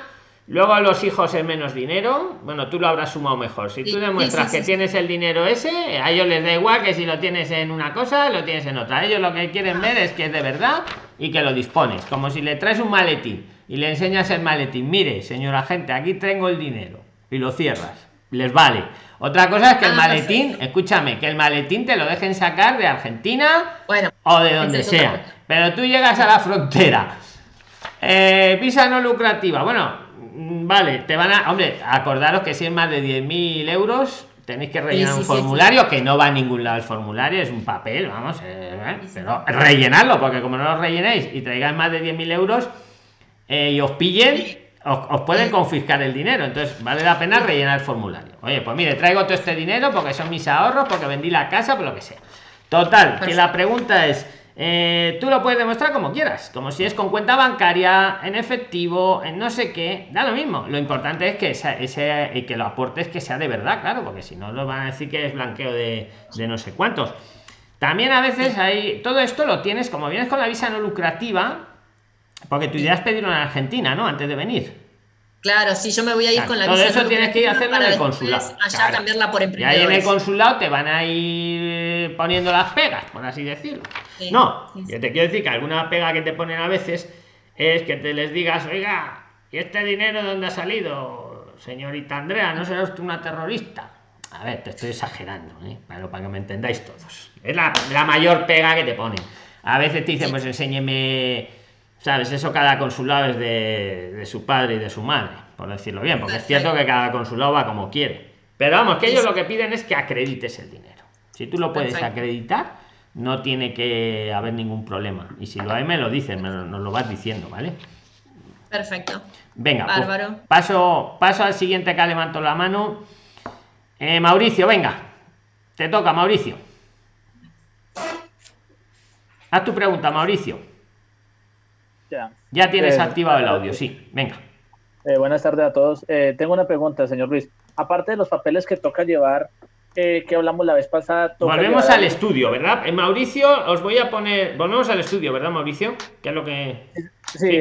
Luego a los hijos es menos dinero. Bueno, tú lo habrás sumado mejor. Si tú demuestras que tienes el dinero ese, a ellos les da igual que si lo tienes en una cosa, lo tienes en otra. Ellos lo que quieren ver es que es de verdad y que lo dispones. Como si le traes un maletín y le enseñas el maletín. Mire, señora gente, aquí tengo el dinero. Y lo cierras. Les vale. Otra cosa es que el ah, maletín, escúchame, que el maletín te lo dejen sacar de Argentina bueno, o de donde sea. Pero tú llegas a la frontera. Eh, visa no lucrativa. Bueno, vale, te van a. Hombre, acordaros que si es más de 10.000 euros, tenéis que rellenar un formulario que no va a ningún lado el formulario, es un papel, vamos, eh, ¿eh? pero rellenarlo, porque como no lo rellenéis y traigáis más de 10.000 euros eh, y os pillen, os, pueden confiscar el dinero. Entonces, vale la pena rellenar el formulario. Oye, pues mire, traigo todo este dinero porque son mis ahorros, porque vendí la casa, por lo que sea. Total, que la pregunta es eh, tú lo puedes demostrar como quieras, como si es con cuenta bancaria, en efectivo, en no sé qué, da lo mismo. Lo importante es que ese, que lo aportes que sea de verdad, claro, porque si no, lo van a decir que es blanqueo de, no sé cuántos. También a veces hay, todo esto lo tienes, como vienes con la visa no lucrativa, porque tu idea es pedirlo en Argentina, ¿no? Antes de venir. Claro, si yo me voy a ir con la todo eso tienes que ir a hacerlo en el consulado. Allá cambiarla por Y ahí en el consulado te van a ir poniendo las pegas, por así decirlo. no, yo te quiero decir que alguna pega que te ponen a veces es que te les digas, oiga, ¿y este dinero de dónde ha salido? Señorita Andrea, ¿no será usted una terrorista? A ver, te estoy exagerando, ¿eh? Pero para que me entendáis todos. Es la, la mayor pega que te ponen. A veces te dicen, pues enséñeme ¿Sabes? Eso cada consulado es de, su padre y de su madre, por decirlo bien, porque es cierto que cada consulado va como quiere. Pero vamos, que ellos lo que piden es que acredites el dinero. Si tú lo puedes acreditar, no tiene que haber ningún problema. Y si lo hay, me lo dicen, nos lo vas diciendo, ¿vale? Perfecto. Venga, pues paso, paso al siguiente que levanto la mano. Eh, Mauricio, venga. Te toca, Mauricio. Haz tu pregunta, Mauricio. Ya. tienes eh, activado el audio, sí. Venga. Eh, buenas tardes a todos. Eh, tengo una pregunta, señor Luis. Aparte de los papeles que toca llevar, que hablamos la vez pasada. Volvemos al estudio, ¿verdad? Mauricio, os voy a poner. Volvemos al estudio, ¿verdad, Mauricio? ¿Qué es lo que. Sí,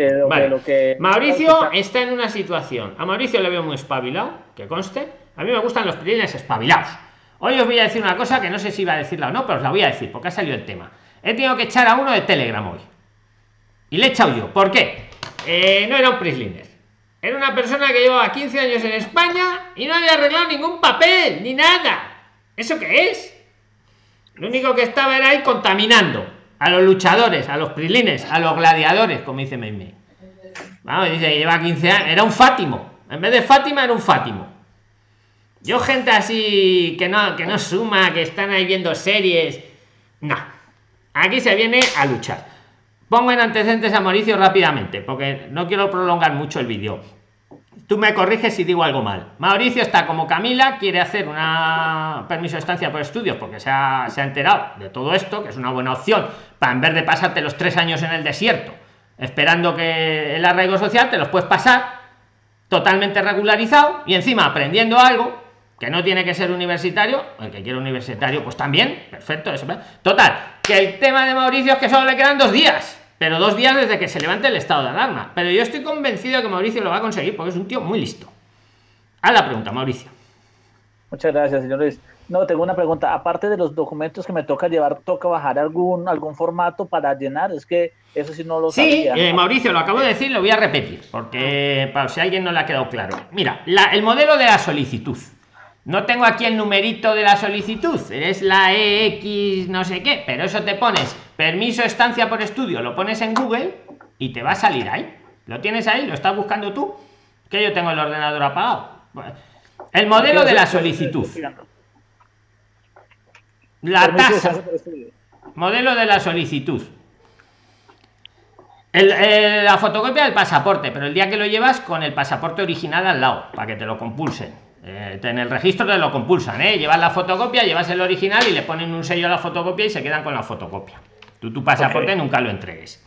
Lo, que, Mauricio está en una situación. A Mauricio le veo muy espabilado, que conste. A mí me gustan los prilines espabilados. Hoy os voy a decir una cosa que no sé si iba a decirla o no, pero os la voy a decir porque ha salido el tema. He tenido que echar a uno de Telegram hoy. Y le he echado yo. ¿Por qué? Eh, no era un Prisliner. Era una persona que llevaba 15 años en España y no había arreglado ningún papel, ni nada. ¿Eso qué es? Lo único que estaba era ahí contaminando a los luchadores, a los prislines, a los gladiadores, como dice Meime. Vamos, dice que lleva 15 años. Era un Fátimo. En vez de Fátima, era un Fátimo. Yo, gente así que no, que no suma, que están ahí viendo series No. Aquí se viene a luchar. Pongo en antecedentes a Mauricio rápidamente, porque no quiero prolongar mucho el vídeo. Tú me corriges si digo algo mal. Mauricio está como Camila, quiere hacer una permiso de estancia por estudios porque se ha, se ha enterado de todo esto, que es una buena opción, para en vez de pasarte los tres años en el desierto, esperando que el arraigo social te los puedes pasar totalmente regularizado y encima aprendiendo algo que no tiene que ser universitario, el que quiere universitario, pues también, perfecto, eso. Total, que el tema de Mauricio es que solo le quedan dos días pero dos días desde que se levante el estado de alarma. Pero yo estoy convencido de que Mauricio lo va a conseguir porque es un tío muy listo. A la pregunta, Mauricio. Muchas gracias, señores. No, tengo una pregunta. Aparte de los documentos que me toca llevar, ¿toca bajar algún, algún formato para llenar? Es que eso sí no lo sí, eh, Mauricio, lo acabo de decir, lo voy a repetir, porque para si a alguien no le ha quedado claro. Mira, el modelo de la solicitud. No tengo aquí el numerito de la solicitud, es la EX no sé qué, pero eso te pones permiso estancia por estudio, lo pones en Google y te va a salir ahí. Lo tienes ahí, lo estás buscando tú, que yo tengo el ordenador apagado. El modelo de la solicitud. La tasa. Modelo de la solicitud. la fotocopia del pasaporte, pero el día que lo llevas con el pasaporte original al lado, para que te lo compulsen eh, en el registro te lo compulsan, ¿eh? llevas la fotocopia, llevas el original y le ponen un sello a la fotocopia y se quedan con la fotocopia. Tú tu pasaporte nunca lo entregues.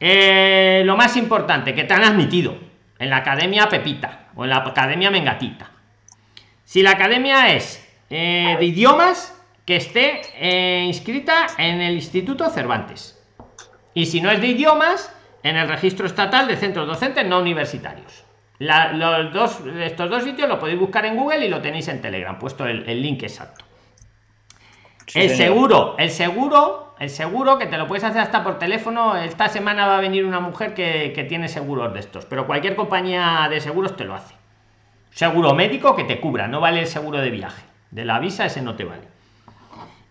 Eh, lo más importante, que te han admitido en la academia Pepita o en la academia Mengatita. Si la academia es eh, de idiomas, que esté eh, inscrita en el Instituto Cervantes. Y si no es de idiomas, en el registro estatal de centros docentes no universitarios los dos, estos dos sitios lo podéis buscar en Google y lo tenéis en Telegram, puesto el, link exacto. el seguro, el seguro, el seguro que te lo puedes hacer hasta por teléfono. Esta semana va a venir una mujer que, tiene seguros de estos, pero cualquier compañía de seguros te lo hace. Seguro médico que te cubra, no vale el seguro de viaje. De la visa ese no te vale.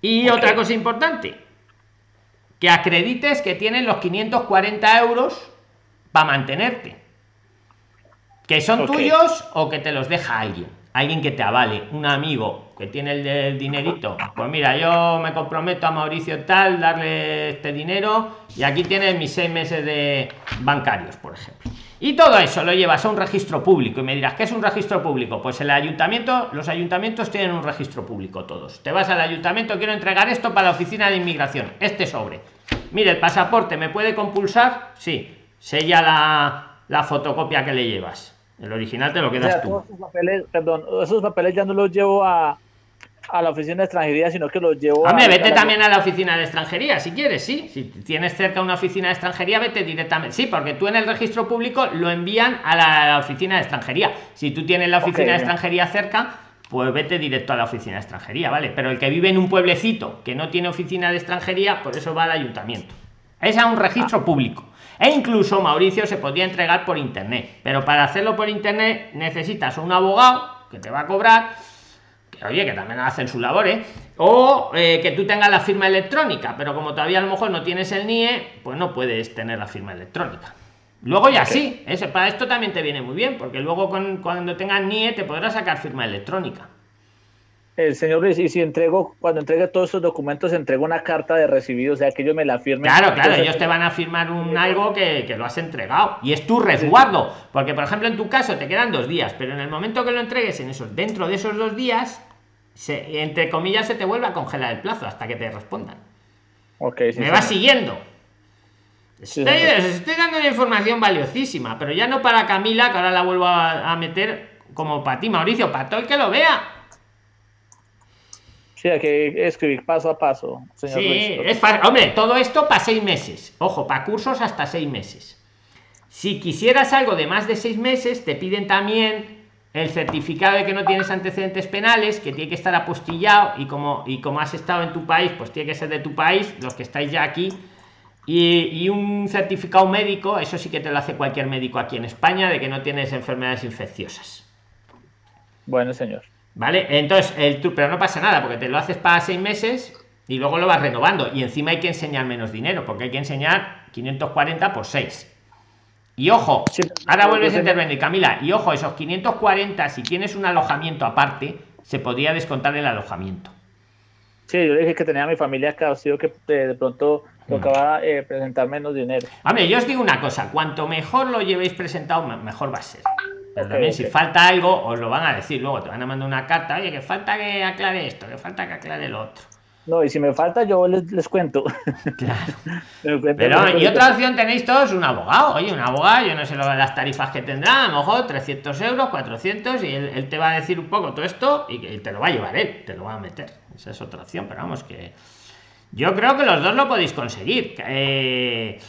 Y otra cosa importante, que acredites que tienes los 540 euros para mantenerte que son tuyos o que te los deja alguien. Alguien que te avale. Un amigo que tiene el, dinerito. Pues mira yo me comprometo a Mauricio tal darle este dinero y aquí tienes mis seis meses de bancarios por ejemplo. Y todo eso lo llevas a un registro público y me dirás ¿qué es un registro público? Pues el ayuntamiento, los ayuntamientos tienen un registro público todos. Te vas al ayuntamiento, quiero entregar esto para la oficina de inmigración, este sobre. Mire, el pasaporte me puede compulsar, sí, sella la, la fotocopia que le llevas el original te lo quedas tú. Esos papeles, perdón, esos papeles ya no los llevo a, a la oficina de extranjería, sino que los llevo Hombre, vete también a la oficina de extranjería, si quieres, sí. Si tienes cerca una oficina de extranjería, vete directamente. Sí, porque tú en el registro público lo envían a la, oficina de extranjería. Si tú tienes la oficina de extranjería cerca, pues vete directo a la oficina de extranjería, ¿vale? Pero el que vive en un pueblecito que no tiene oficina de extranjería, por eso va al ayuntamiento. Es a un registro ah. público. E incluso Mauricio se podía entregar por internet. Pero para hacerlo por internet necesitas un abogado que te va a cobrar. Que, oye, que también hacen sus labores. O eh, que tú tengas la firma electrónica. Pero como todavía a lo mejor no tienes el NIE, pues no puedes tener la firma electrónica. Luego ya sí, ese, para esto también te viene muy bien, porque luego cuando tengas NIE te podrás sacar firma electrónica el señor Luis, y si entrego, cuando entregue todos estos documentos, entrego una carta de recibido, o sea, que ellos me la firmen. Claro, claro, ellos te van a firmar un algo que, lo has entregado y es tu resguardo, porque por ejemplo en tu caso te quedan dos días, pero en el momento que lo entregues en esos, dentro de esos dos días, se, entre comillas, se te vuelve a congelar el plazo hasta que te respondan. Okay, me va siguiendo. Estoy, estoy, dando una información valiosísima, pero ya no para Camila, que ahora la vuelvo a, a meter como para ti, Mauricio, para todo el que lo vea Sí, hay que escribir paso a paso. Señor sí, es fácil. Hombre, todo esto para seis meses. Ojo, para cursos hasta seis meses. Si quisieras algo de más de seis meses, te piden también el certificado de que no tienes antecedentes penales, que tiene que estar apostillado y como, y como has estado en tu país, pues tiene que ser de tu país, los que estáis ya aquí. Y, y un certificado médico, eso sí que te lo hace cualquier médico aquí en España, de que no tienes enfermedades infecciosas. Bueno, señor. ¿Vale? Entonces, el pero no pasa nada, porque te lo haces para seis meses y luego lo vas renovando. Y encima hay que enseñar menos dinero, porque hay que enseñar 540 por 6. Y ojo, ahora vuelves a intervenir, Camila. Y ojo, esos 540, si tienes un alojamiento aparte, se podría descontar el alojamiento. Sí, yo dije que tenía a mi familia acá, o sea, que eh, de pronto tocaba eh, presentar menos dinero. Hombre, yo os digo una cosa, cuanto mejor lo llevéis presentado, me- mejor va a ser. Pero también si falta algo, os lo van a decir luego, te van a mandar una carta, oye, que falta que aclare esto, que falta que aclare lo otro. No, y si me falta, yo les, les cuento. Claro. Cuento, Pero, y otra opción tenéis todos un abogado. Oye, un abogado, yo no sé las tarifas que tendrá, a lo mejor 300 euros, 400, y él, él te va a decir un poco todo esto y que te lo va a llevar él, te lo va a meter. Esa es otra opción, pero vamos, que yo creo que los dos lo podéis conseguir. Eh,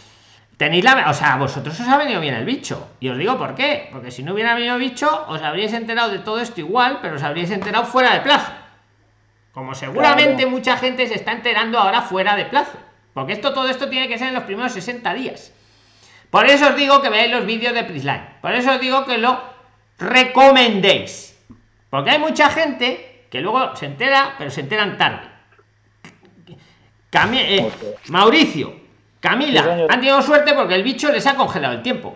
tenéis la. O sea, a vosotros os ha venido bien el bicho. Y os digo por qué. Porque si no hubiera venido bicho, os habríais enterado de todo esto igual, pero os habríais enterado fuera de plazo. Como seguramente Claro. mucha gente se está enterando ahora fuera de plazo. Porque esto, todo esto tiene que ser en los primeros 60 días. Por eso os digo que veáis los vídeos de Prisline. Por eso os digo que lo recomendéis. Porque hay mucha gente que luego se entera, pero se enteran tarde. Cami- eh. Mauricio, Camila, han tenido suerte porque el bicho les ha congelado el tiempo.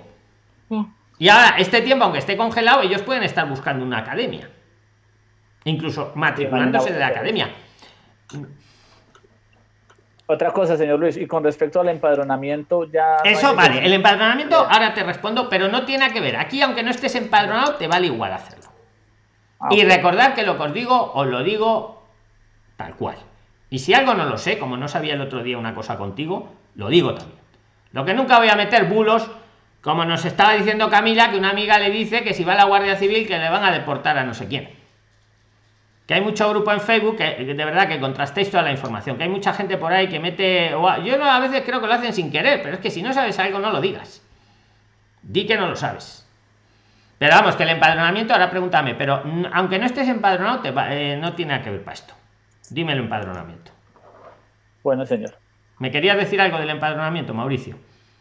Y ahora, este tiempo, aunque esté congelado, ellos pueden estar buscando una academia. Incluso matriculándose de la academia. Otra cosa, señor Luis, y con respecto al empadronamiento, ya. no Eso vale, el empadronamiento, ahora te respondo, pero no tiene que ver. Aquí, aunque no estés empadronado, te vale igual hacerlo. Ah, Y ok. recordad que lo que os digo, os lo digo tal cual. Y si algo no lo sé, como no sabía el otro día una cosa contigo, lo digo también. Lo que nunca voy a meter bulos, como nos estaba diciendo Camila, que una amiga le dice que si va a la Guardia Civil que le van a deportar a no sé quién. Que hay mucho grupo en Facebook que de verdad que contrastéis toda la información, que hay mucha gente por ahí que mete. Yo a veces creo que lo hacen sin querer, pero es que si no sabes algo, no lo digas. Di que no lo sabes. Pero vamos, que el empadronamiento, ahora pregúntame, pero aunque no estés empadronado, eh, no tiene nada que ver para esto. Dime el empadronamiento. Bueno, señor. ¿Me querías decir algo del empadronamiento, Mauricio?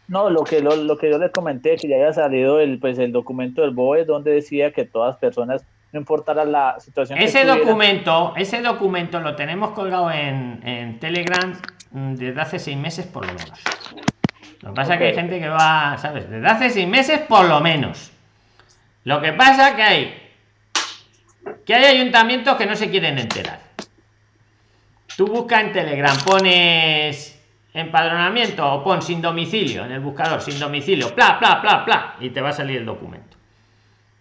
No, lo que, lo, lo que yo les comenté, que ya había salido el, pues, el documento del BOE, donde decía que todas personas, no importara la situación Ese documento, ese documento lo tenemos colgado en, en Telegram mm, desde hace seis meses por lo menos. Lo que pasa es que hay gente que va, ¿sabes? Desde hace seis meses por lo menos. Lo que pasa que hay que hay ayuntamientos que no se quieren enterar. Tú busca en Telegram, pones empadronamiento o pon sin domicilio en el buscador, sin domicilio, bla, bla, bla, bla, y te va a salir el documento.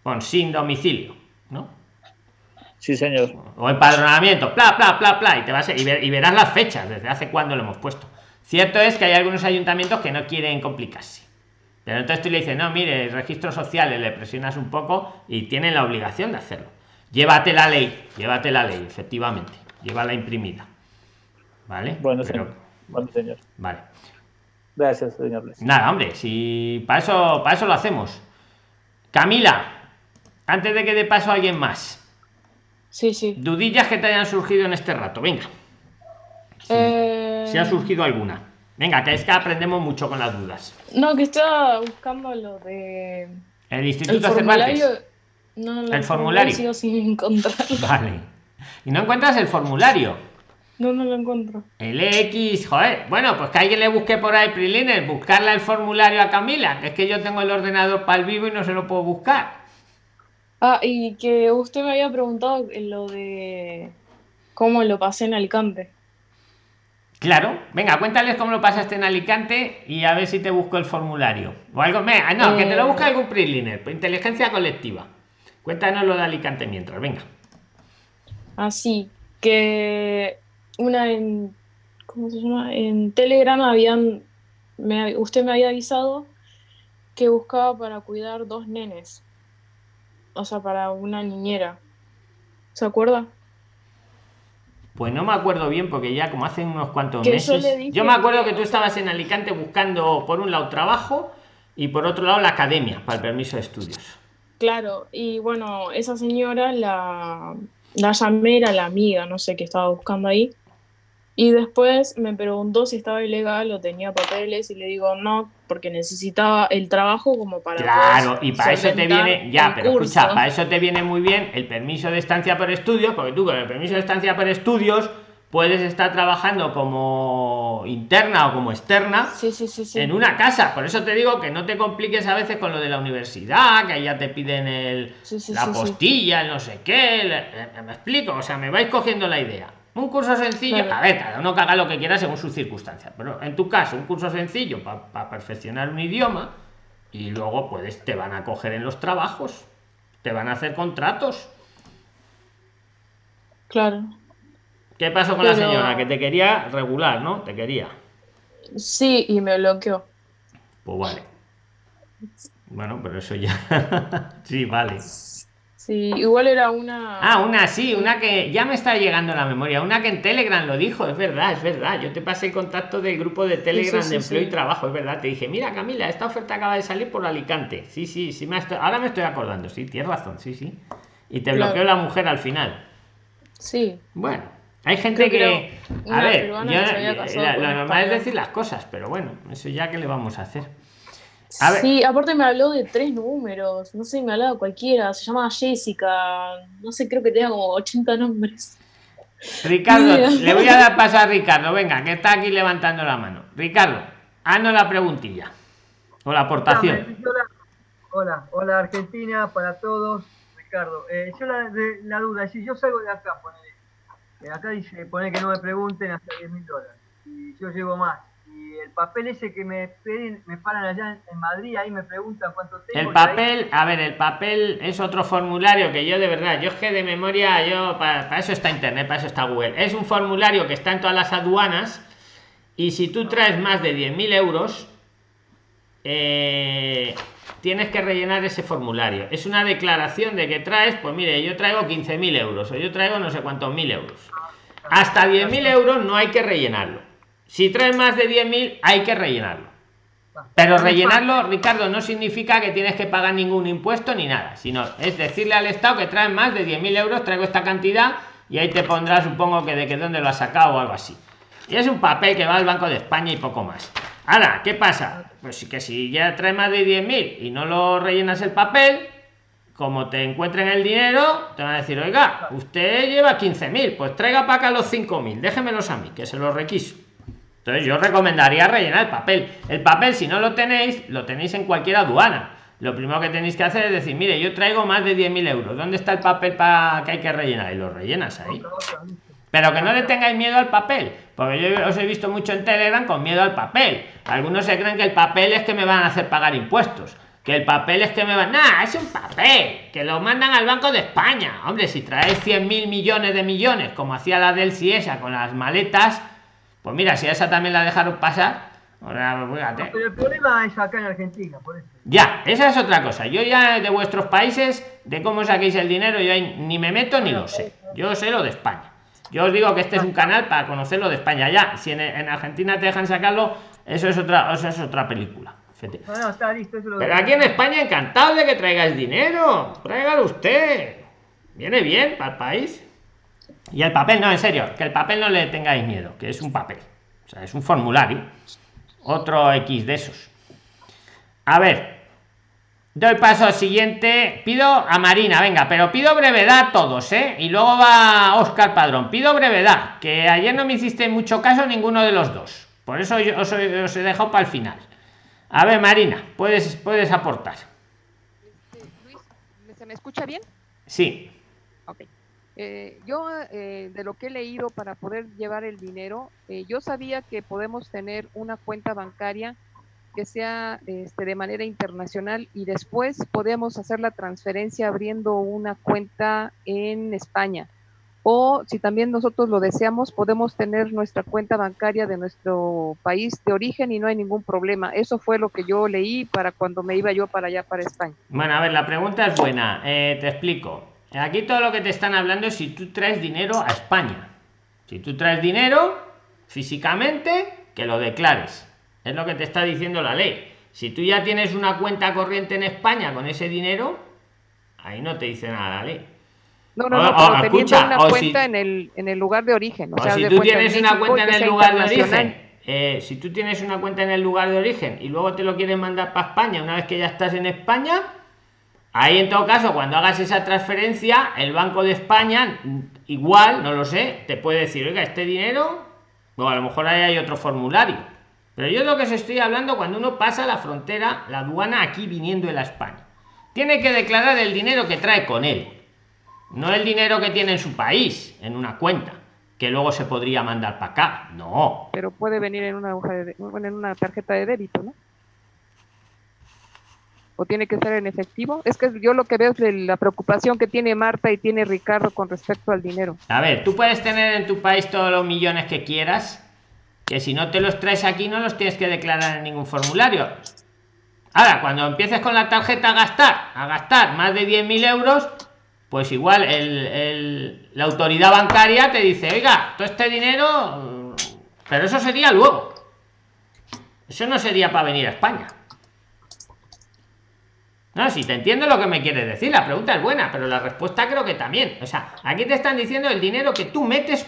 Pon sin domicilio, ¿no? Sí, señor. o empadronamiento, bla, bla, bla, bla, y te vas a, y, ver- y verás las fechas, desde hace cuándo lo hemos puesto. Cierto es que hay algunos ayuntamientos que no quieren complicarse. Pero entonces tú le dices, no, mire, registros sociales, le presionas un poco y tienen la obligación de hacerlo. Llévate la ley, llévate la ley, efectivamente. Llévala imprimida. ¿Vale? Bueno, Pero- señor. Bueno, señor. Vale. Gracias, señor Luis. Nada, hombre, si para eso, para eso lo hacemos. Camila, antes de que dé paso a alguien más, Sí, sí. dudillas que te hayan surgido en este rato, venga. Eh, si ha surgido alguna. Venga, que es que aprendemos mucho con las dudas. No, que estaba buscando lo de. El El Instituto formulario. Cervantes. No, El formulario. Sigo sin. Vale. Y no encuentras el formulario. No, no lo encuentro. El X, joder. Bueno, pues que alguien le busque por ahí, Prilines, buscarle el formulario a Camila, que es que yo tengo el ordenador para el vivo y no se lo puedo buscar. Ah, y que usted me había preguntado en lo de cómo lo pasé en Alicante. Claro, venga, cuéntales cómo lo pasaste en Alicante y a ver si te busco el formulario. O algo, venga, no, que te lo Eh. busque algún Priliner, inteligencia colectiva. Cuéntanos lo de Alicante mientras, venga. Así que una en. ¿Cómo se llama? En Telegram habían. me- usted me había avisado que buscaba para cuidar dos nenes. O sea, para una niñera. ¿Se acuerda? Pues no me acuerdo bien porque ya como hace unos cuantos Que yo meses. dije Yo me acuerdo que- que tú estabas en Alicante buscando por un lado trabajo y por otro lado la academia para el permiso de estudios. Claro, y bueno, esa señora la, la llamé, era la amiga, no sé qué estaba buscando ahí. Y después me preguntó si estaba ilegal o tenía papeles y le digo no, porque necesitaba el trabajo como para Claro, y para eso te viene, ya, pero curso. escucha, para eso te viene muy bien el permiso de estancia por estudios, porque tú con el permiso de estancia por estudios puedes estar trabajando como interna o como externa Sí, sí, sí, sí. en una casa. Por eso te digo que no te compliques a veces con lo de la universidad, que ahí ya te piden el, la postilla, el no sé qué. el- eh, me explico, o sea, me vais cogiendo la idea. Un curso sencillo, Claro. a ver, cada uno que haga lo que quiera según sus circunstancias, pero en tu caso, un curso sencillo para perfeccionar un idioma y luego puedes, te van a coger en los trabajos, te van a hacer contratos. Claro. ¿Qué pasó con la señora? Que te quería regular, ¿no? Te quería. Sí, y me bloqueó. Pues vale. Bueno, pero eso ya. sí, vale. Sí, igual era una. Ah, una sí, una que ya me está llegando a la memoria, una que en Telegram lo dijo, es verdad, es verdad. Yo te pasé el contacto del grupo de Telegram sí, de empleo y trabajo, es verdad. Te dije, mira Camila, esta oferta acaba de salir por Alicante. Sí, sí, sí, me estoy- ahora me estoy acordando, sí, tienes razón, sí, sí. Y te Claro. bloqueó la mujer al final. Sí. Bueno, hay gente Creo que. que A ver, yo- la- lo normal es decir las cosas, pero bueno, eso ya que le vamos a hacer. A ver. Sí, aparte me habló de tres números. No sé, me hablaba cualquiera. Se llamaba Jessica. No sé, creo que tenía como 80 nombres. Ricardo, Mira. le voy a dar paso a Ricardo, venga, que está aquí levantando la mano. Ricardo, haznos la preguntilla. O la aportación. Hola, hola Argentina, para todos. Ricardo, eh, yo la, de- la duda, si yo salgo de acá, ponele, eh, acá dice, pone que no me pregunten hasta 10 mil dólares, y yo llevo más, y el papel ese que me piden, me paran allá en, Madrid, ahí me preguntan cuánto tengo. El ahí- papel, a ver, el papel es otro formulario que yo de verdad, yo es que de memoria, yo para, eso está internet, para eso está Google. Es un formulario que está en todas las aduanas y si tú traes más de 10.000 euros, eh, tienes que rellenar ese formulario. Es una declaración de que traes, pues mire, yo traigo 15.000 euros o yo traigo no sé cuántos mil euros. Hasta 10.000 euros no hay que rellenarlo. Si traes más de 10.000 hay que rellenarlo. Pero rellenarlo, Ricardo, no significa que tienes que pagar ningún impuesto ni nada, sino es decirle al Estado que traes más de 10.000 euros, traigo esta cantidad y ahí te pondrá, supongo que de que dónde lo has sacado o algo así. Y es un papel que va al Banco de España y poco más. Ahora, ¿qué pasa? Pues que si ya traes más de 10.000 y no lo rellenas el papel, como te encuentren el dinero, te van a decir, oiga, usted lleva 15.000, pues traiga para acá los 5.000, déjemelos a mí, que se los requiso. Entonces yo recomendaría rellenar el papel. El papel, si no lo tenéis, lo tenéis en cualquier aduana. Lo primero que tenéis que hacer es decir, mire, yo traigo más de 10.000 euros. ¿Dónde está el papel para que hay que rellenar? Y lo rellenas ahí. Pero que no le tengáis miedo al papel, porque yo os he visto mucho en Telegram con miedo al papel. Algunos se creen que el papel es que me van a hacer pagar impuestos. Que el papel es que me van. Nah, es un papel. Que lo mandan al Banco de España. Hombre, si traes 100 mil millones de millones, como hacía la del Ciesa con las maletas, pues mira, si a esa también la dejaron pasar. Ahora, fíjate. Pero el problema es acá en Argentina, por eso. Ya, esa es otra cosa. Yo ya de vuestros países, de cómo saquéis el dinero, yo ni me meto ni lo sé. Yo sé lo de España. Yo os digo que este es un canal para conocer lo de España. Ya, si en, en Argentina te dejan sacarlo, eso es otra, eso es otra película. Fíjate. No, no, está listo, eso lo Pero aquí en España encantado de que traigáis dinero. Tráigalo usted. Viene bien para el país. Y el papel, no, en serio, que el papel no le tengáis miedo, que es un papel. O sea, es un formulario. Otro X de esos. A ver. Doy paso al siguiente. Pido a Marina, venga, pero pido brevedad a todos, ¿eh? Y luego va Oscar Padrón. Pido brevedad, que ayer no me hiciste mucho caso ninguno de los dos. Por eso yo os, he- os he dejado para el final. A ver, Marina, puedes, puedes aportar. Luis, ¿se me escucha bien? Sí. Eh, yo, eh, de lo que he leído para poder llevar el dinero, eh, yo sabía que podemos tener una cuenta bancaria que sea este, de manera internacional y después podemos hacer la transferencia abriendo una cuenta en España. O si también nosotros lo deseamos, podemos tener nuestra cuenta bancaria de nuestro país de origen y no hay ningún problema. Eso fue lo que yo leí para cuando me iba yo para allá, para España. Bueno, a ver, la pregunta es buena. Eh, te explico. Aquí todo lo que te están hablando es si tú traes dinero a España. Si tú traes dinero físicamente, que lo declares. Es lo que te está diciendo la ley. Si tú ya tienes una cuenta corriente en España con ese dinero, ahí no te dice nada la ley. No, no, O- no, o, pero teniendo escucha, una o si- cuenta en, el, en el lugar de origen. O, O sea, si tú tienes una cuenta en el lugar de origen, eh, si tú tienes una cuenta en el lugar de origen y luego te lo quieres mandar para España una vez que ya estás en España, ahí en todo caso, cuando hagas esa transferencia, el Banco de España, igual, no lo sé, te puede decir, oiga, este dinero, o a lo mejor ahí hay otro formulario. Pero yo lo que os estoy hablando cuando uno pasa la frontera, la aduana aquí viniendo de la España. Tiene que declarar el dinero que trae con él. No el dinero que tiene en su país, en una cuenta. que luego se podría mandar para acá. No. Pero puede venir en una hoja de, en una tarjeta de débito, ¿no? O tiene que ser en efectivo? Es que yo lo que veo es la preocupación que tiene Marta y tiene Ricardo con respecto al dinero. A ver, tú puedes tener en tu país todos los millones que quieras, que si no te los traes aquí no los tienes que declarar en ningún formulario. Ahora, cuando empieces con la tarjeta a gastar, a gastar más de 10.000 euros, pues igual la autoridad bancaria te dice, oiga, todo este dinero, pero eso sería luego. Eso no sería para venir a España. No, si te entiendo lo que me quieres decir, la pregunta es buena, pero la respuesta creo que también. O sea, aquí te están diciendo el dinero que tú metes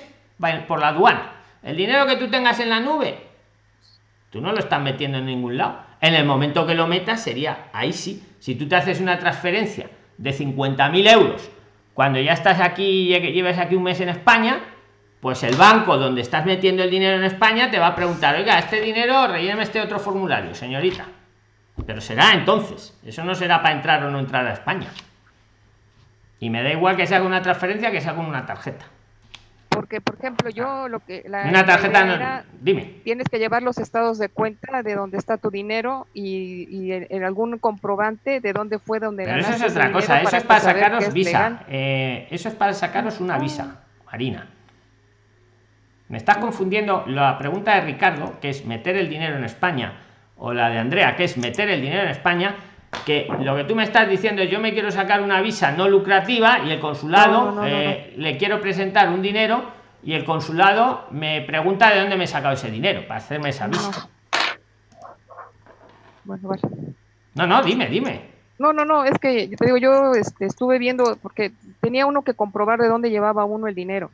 por la aduana. El dinero que tú tengas en la nube, tú no lo estás metiendo en ningún lado. En el momento que lo metas sería, ahí sí, si tú te haces una transferencia de 50.000 euros, cuando ya estás aquí, lleves aquí un mes en España, pues el banco donde estás metiendo el dinero en España te va a preguntar, oiga, este dinero, rellene este otro formulario, señorita pero será entonces. Eso no será para entrar o no entrar a españa. Y me da igual que se haga una transferencia que se haga una tarjeta. Porque por ejemplo yo lo que la, una tarjeta dime. tienes que llevar los estados de cuenta de dónde está tu dinero y, en, algún comprobante de dónde fue donde pero eso es otra cosa. eso es para sacaros visa. eh, eso es para sacaros una visa marina. Me estás confundiendo la pregunta de ricardo que es meter el dinero en españa o la de Andrea, que es meter el dinero en España, que lo que tú me estás diciendo es yo me quiero sacar una visa no lucrativa y el consulado eh, le quiero presentar un dinero y el consulado me pregunta de dónde me he sacado ese dinero para hacerme esa visa. No, no, dime, dime. No, no, no, es que te digo, yo este, estuve viendo, porque tenía uno que comprobar de dónde llevaba uno el dinero.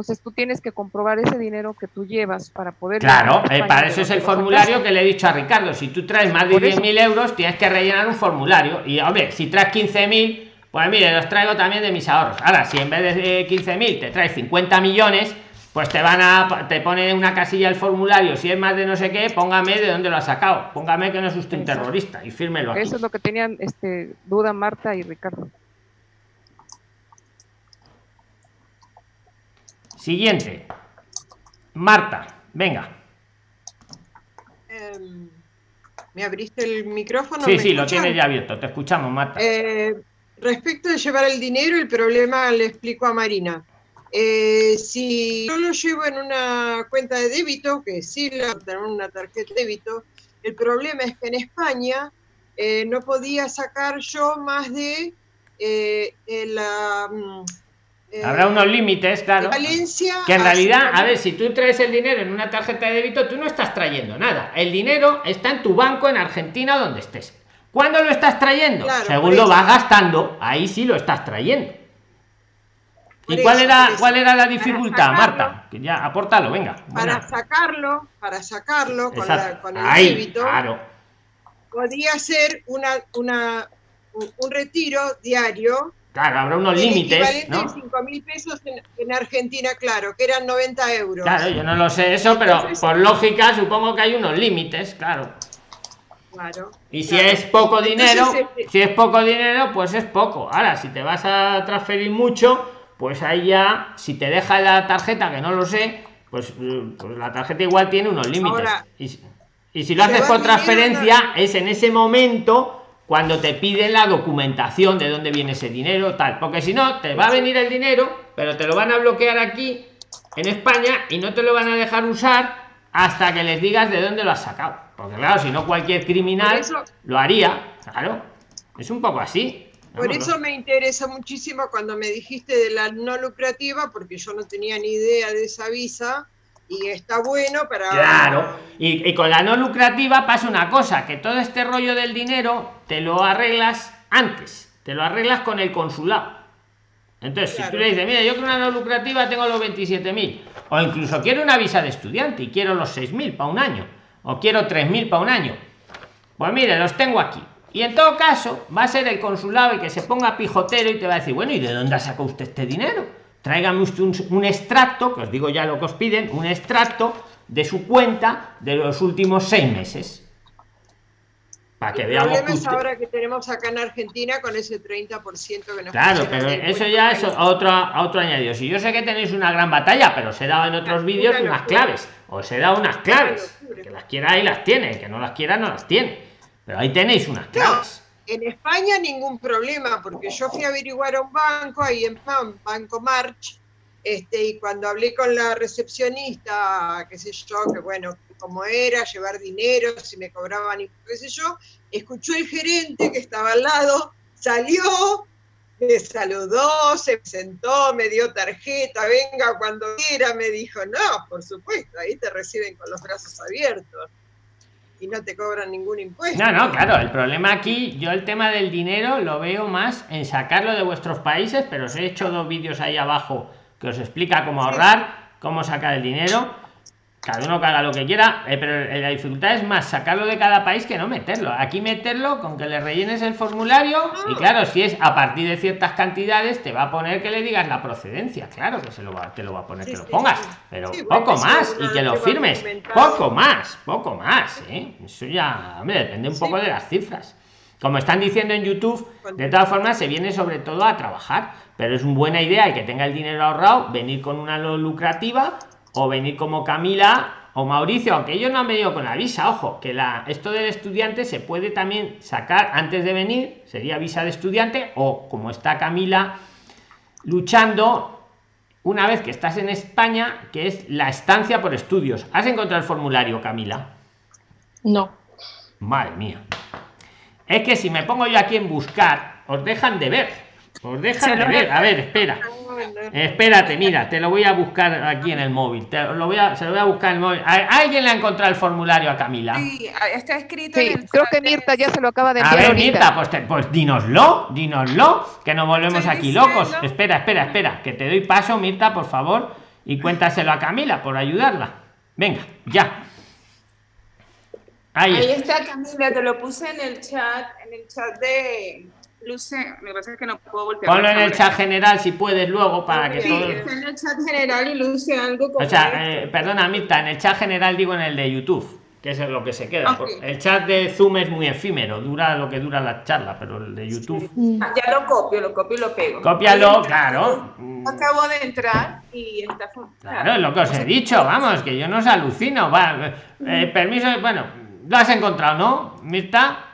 Entonces tú tienes que comprobar ese dinero que tú llevas para poder... Claro, eh, para eso es el formulario que le he dicho a Ricardo. Si tú traes más de 10.000 euros, tienes que rellenar un formulario. Y hombre, si traes 15.000, pues mire, los traigo también de mis ahorros. Ahora, si en vez de 15.000 te traes 50 millones, pues te van a te pone una casilla el formulario. Si es más de no sé qué póngame de dónde lo ha sacado. Póngame que no es usted un terrorista y fírmelo eso es lo que tenían este duda Marta y Ricardo Siguiente. Marta, venga. Em, ¿Me abriste el micrófono? Sí, sí, lo tienes ya abierto. Te escuchamos, Marta. Eh, respecto de llevar el dinero, el problema le explico a Marina. Eh, si yo lo llevo en una cuenta de débito, que sí lo tengo una tarjeta de débito, el problema es que en España eh, no podía sacar yo más de la mm, Habrá unos límites, claro. que en realidad, a ver, si tú traes el dinero en una tarjeta de débito, tú no estás trayendo nada. El dinero está en tu banco en Argentina donde estés. ¿Cuándo lo estás trayendo? Según lo vas gastando, ahí sí lo estás trayendo. ¿Y cuál era cuál era la dificultad, Marta? Que ya apórtalo, venga. Para sacarlo, para sacarlo con, el débito, claro. podría ser una, una, un retiro diario Claro, habrá unos límites. ¿no? 5 mil pesos en, Argentina, claro, que eran 90 euros. Claro, yo no lo sé eso, pero por lógica supongo que hay unos límites, claro. Claro. Y si es poco dinero, este si es poco dinero, pues es poco. Ahora, si te vas a transferir mucho, pues ahí ya, si te deja la tarjeta, que no lo sé, pues, pues la tarjeta igual tiene unos límites. y, y, si lo haces por transferencia, es en ese momento cuando te piden la documentación de dónde viene ese dinero, tal. Porque si no, te va a venir el dinero, pero te lo van a bloquear aquí en España y no te lo van a dejar usar hasta que les digas de dónde lo has sacado. Porque claro, si no cualquier criminal lo haría. Claro, es un poco así. Por eso me interesa muchísimo cuando me dijiste de la no lucrativa, porque yo no tenía ni idea de esa visa y está bueno para... Claro, y, con la no lucrativa pasa una cosa, que todo este rollo del dinero te lo arreglas antes, te lo arreglas con el consulado. Entonces, si tú le dices, mira, yo con una no lucrativa tengo los 27.000, o incluso quiero una visa de estudiante y quiero los 6.000 para un año, o quiero 3.000 para un año, pues mire, los tengo aquí. Y en todo caso, va a ser el consulado el que se ponga pijotero y te va a decir, bueno, ¿y de dónde ha sacado usted este dinero? Tráigame usted un, extracto, que os digo ya lo que os piden, un extracto de su cuenta de los últimos seis meses. para que El veamos problema que es usted- ahora que tenemos acá en Argentina con ese 30% que nos Claro, pero eso ya es otro, otro añadido. Si yo sé que tenéis una gran batalla, pero os he dado en otros vídeos unas claves. Os he dado unas claves. Que las quiera ahí las tiene, que no las quiera no las tiene. Pero ahí tenéis unas claves. En España ningún problema, porque yo fui a averiguar a un banco ahí en Pam, Banco March, este, y cuando hablé con la recepcionista, qué sé yo, que bueno, cómo era, llevar dinero, si me cobraban, y qué sé yo, escuchó el gerente que estaba al lado, salió, me saludó, se sentó, me dio tarjeta, venga cuando quiera, me dijo, no, por supuesto, ahí te reciben con los brazos abiertos y no te cobran ningún impuesto. No, no, claro, el problema aquí, yo el tema del dinero lo veo más en sacarlo de vuestros países, pero os he hecho dos vídeos ahí abajo que os explica cómo ahorrar, cómo sacar el dinero. Cada uno que haga lo que quiera, eh, pero la dificultad es más sacarlo de cada país que no meterlo. Aquí meterlo con que le rellenes el formulario y claro, si es a partir de ciertas cantidades, te va a poner que le digas la procedencia. Claro que se lo va, te lo va a poner Sí, que lo pongas, sí. pero Sí, poco más y que lo firmes. Poco más, poco más, ¿eh? Eso ya, hombre, depende un poco de las cifras. Como están diciendo en YouTube, de todas formas se viene sobre todo a trabajar, pero es una buena idea el que tenga el dinero ahorrado, venir con una lo lucrativa o venir como Camila o Mauricio, aunque ellos no han venido con la visa, ojo, que la esto del estudiante se puede también sacar antes de venir, sería visa de estudiante o como está Camila luchando una vez que estás en España, que es la estancia por estudios. ¿Has encontrado el formulario, Camila? No. Madre mía. Es que si me pongo yo aquí en buscar, os dejan de ver. Os dejan de ver. A ver, espera. Espérate, mira, te lo voy a buscar aquí en el móvil. Te lo voy a, se lo voy a buscar en el móvil. ¿A- ¿Alguien le ha encontrado el formulario a Camila? Sí, ah, está escrito Sí, en el creo que Mirta ya se lo acaba de A enviar ver, ahorita. Mirta, pues, te- pues dínoslo, dínoslo, que nos volvemos Estoy aquí diciendo. locos. Espera, espera, espera, que te doy paso, Mirta, por favor, y cuéntaselo a Camila por ayudarla. Venga, ya. Ahí, Ahí está. está Camila, te lo puse en el chat, en el chat de Luce, lo que pasa es que no puedo voltear. Ponlo en el chat general si puedes luego para que Sí, todos. está en el chat general y luce algo como O sea, eh, perdona, Mirta, en el chat general digo en el de YouTube, que es lo que se queda. El chat de Zoom es muy efímero, dura lo que dura la charla, pero el de YouTube. Ah, Ya lo copio, lo copio y lo pego. Cópialo, Ahí- claro. Mm, Acabo de entrar y está Claro, es lo que os he dicho, vamos, que yo no os alucino. Va, eh, permiso, bueno, lo has encontrado, ¿no, Mirta?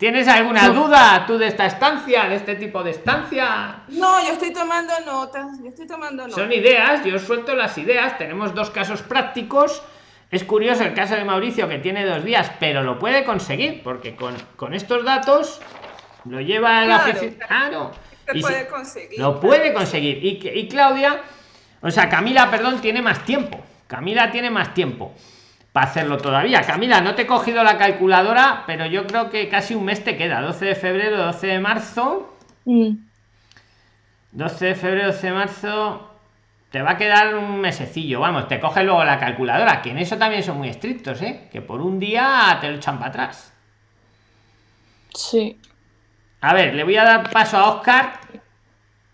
¿Tienes alguna duda tú de esta estancia, de este tipo de estancia? No, yo estoy tomando notas, yo estoy tomando notas. Son ideas, yo suelto las ideas. Tenemos dos casos prácticos. Es curioso el caso de Mauricio que tiene dos días, pero lo puede conseguir porque con, con estos datos lo lleva a la Claro, oficina. Claro. Si- puede conseguir. lo puede conseguir. Y, y Claudia, o sea, Camila, perdón, tiene más tiempo. Camila tiene más tiempo para hacerlo todavía. Camila, no te he cogido la calculadora, pero yo creo que casi un mes te queda. 12 de febrero, 12 de marzo. Mm. 12 de febrero, 12 de marzo. Te va a quedar un mesecillo, vamos, te coge luego la calculadora, que en eso también son muy estrictos, ¿eh? Que por un día te lo echan para atrás. Sí. A ver, le voy a dar paso a Oscar.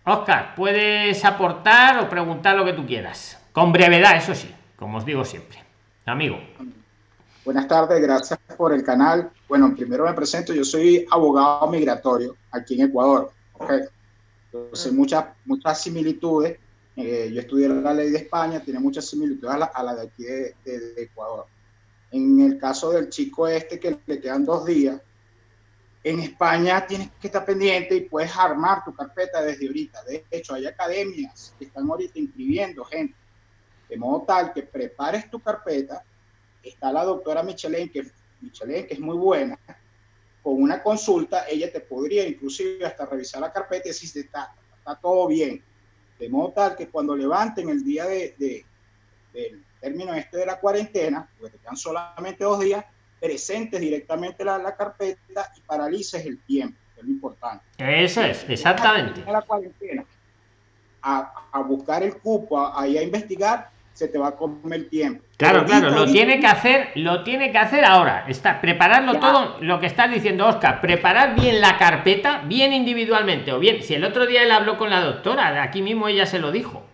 Oscar, puedes aportar o preguntar lo que tú quieras. Con brevedad, eso sí, como os digo siempre. Amigo. Buenas tardes, gracias por el canal. Bueno, primero me presento, yo soy abogado migratorio aquí en Ecuador. ¿ok? Entonces, muchas, muchas similitudes. Eh, yo estudié la ley de España, tiene muchas similitudes a la, a la de aquí de, de- de Ecuador. En el caso del chico este que le quedan dos días, en España tienes que estar pendiente y puedes armar tu carpeta desde ahorita. De hecho, hay academias que están ahorita inscribiendo gente, de modo tal que prepares tu carpeta. Está la doctora Michelin, que, Michelin, que es muy buena. Con una consulta, ella te podría inclusive hasta revisar la carpeta y decir está, está todo bien. De modo tal que cuando levanten el día de, de- del término este de la cuarentena, porque te quedan solamente dos días, presentes directamente la, la carpeta y paralices el tiempo, que es lo importante. Eso es, exactamente. A la cuarentena, a, a buscar el cupo, a, ahí a investigar, se te va a comer el tiempo. Claro, Pero claro, lo tiene que hacer, lo tiene que hacer ahora. Está, prepararlo Ya. todo, lo que estás diciendo, Oscar, preparar bien la carpeta, bien individualmente, o bien, si el otro día él habló con la doctora, aquí mismo ella se lo dijo.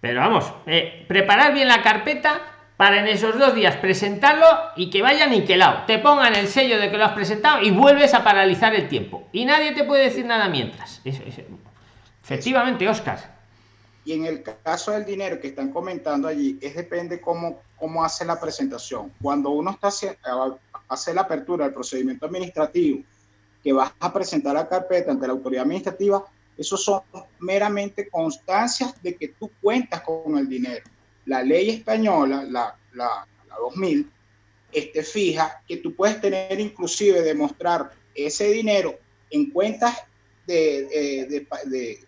Pero vamos, eh, preparar bien la carpeta, para en esos dos días presentarlo y que vaya niquelado. Te pongan el sello de que lo has presentado y vuelves a paralizar el tiempo. Y nadie te puede decir nada mientras. efectivamente, Oscar. Y en el caso del dinero que están comentando allí, es depende cómo, cómo hace la presentación. Cuando uno está hace la apertura del procedimiento administrativo, que vas a presentar la carpeta ante la autoridad administrativa, eso son meramente constancias de que tú cuentas con el dinero. La ley española, la, la, la 2000, este, fija que tú puedes tener inclusive demostrar ese dinero en cuentas de, de, de,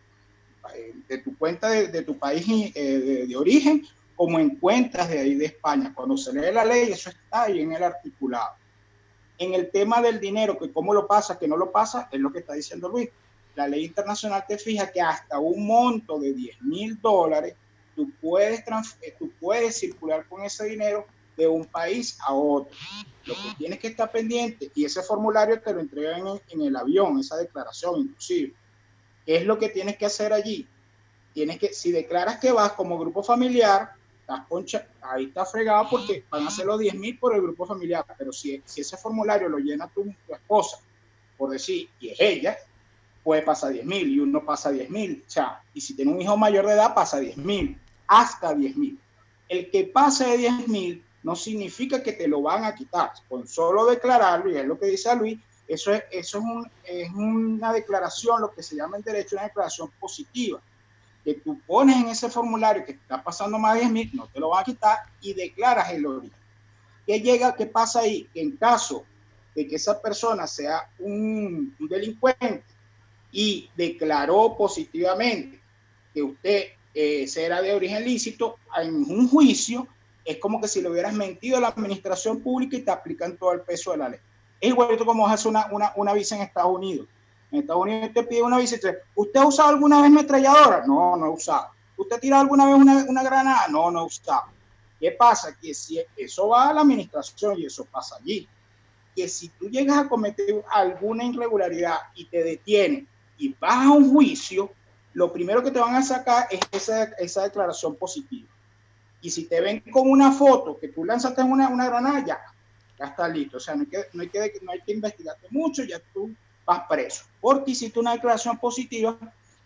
de tu cuenta de, tu país eh, de, origen como en cuentas de ahí de España. Cuando se lee la ley, eso está ahí en el articulado. En el tema del dinero, que cómo lo pasa, que no lo pasa, es lo que está diciendo Luis. La ley internacional te fija que hasta un monto de 10 mil dólares, tú puedes, eh, tú puedes circular con ese dinero de un país a otro. Lo que tienes que estar pendiente, y ese formulario te lo entregan en, en el avión, esa declaración inclusive. ¿Qué es lo que tienes que hacer allí? Tienes que, si declaras que vas como grupo familiar, estás concha, ahí está fregado porque van a ser los 10 mil por el grupo familiar. Pero si, si ese formulario lo llena tu, esposa, por decir, y es ella, puede pasar 10 mil y uno pasa 10 mil. O y si tiene un hijo mayor de edad, pasa 10 mil, hasta 10 mil. El que pase de 10 mil no significa que te lo van a quitar. Con solo declararlo, y es lo que dice Luis, eso es, eso es, un, es una declaración, lo que se llama en derecho una declaración positiva que tú pones en ese formulario que está pasando más de 10 mil, no te lo van a quitar y declaras el origen. ¿Qué llega? ¿Qué pasa ahí? En caso de que esa persona sea un, un delincuente y declaró positivamente que usted eh, será de origen lícito, en un juicio es como que si le hubieras mentido a la administración pública y te aplican todo el peso de la ley. Es igualito como hace una, una, una visa en Estados Unidos en Estados Unidos te pide una visita. ¿Usted ha usado alguna vez metralladora? No, no he usado. ¿Usted ha tirado alguna vez una, una granada? No, no he usado. ¿Qué pasa? Que si eso va a la administración y eso pasa allí, que si tú llegas a cometer alguna irregularidad y te detienen y vas a un juicio, lo primero que te van a sacar es esa, esa declaración positiva. Y si te ven con una foto que tú lanzaste una, una granada, ya, ya está listo. O sea, no hay que, no hay que, no hay que investigarte mucho, ya tú vas preso, porque hiciste una declaración positiva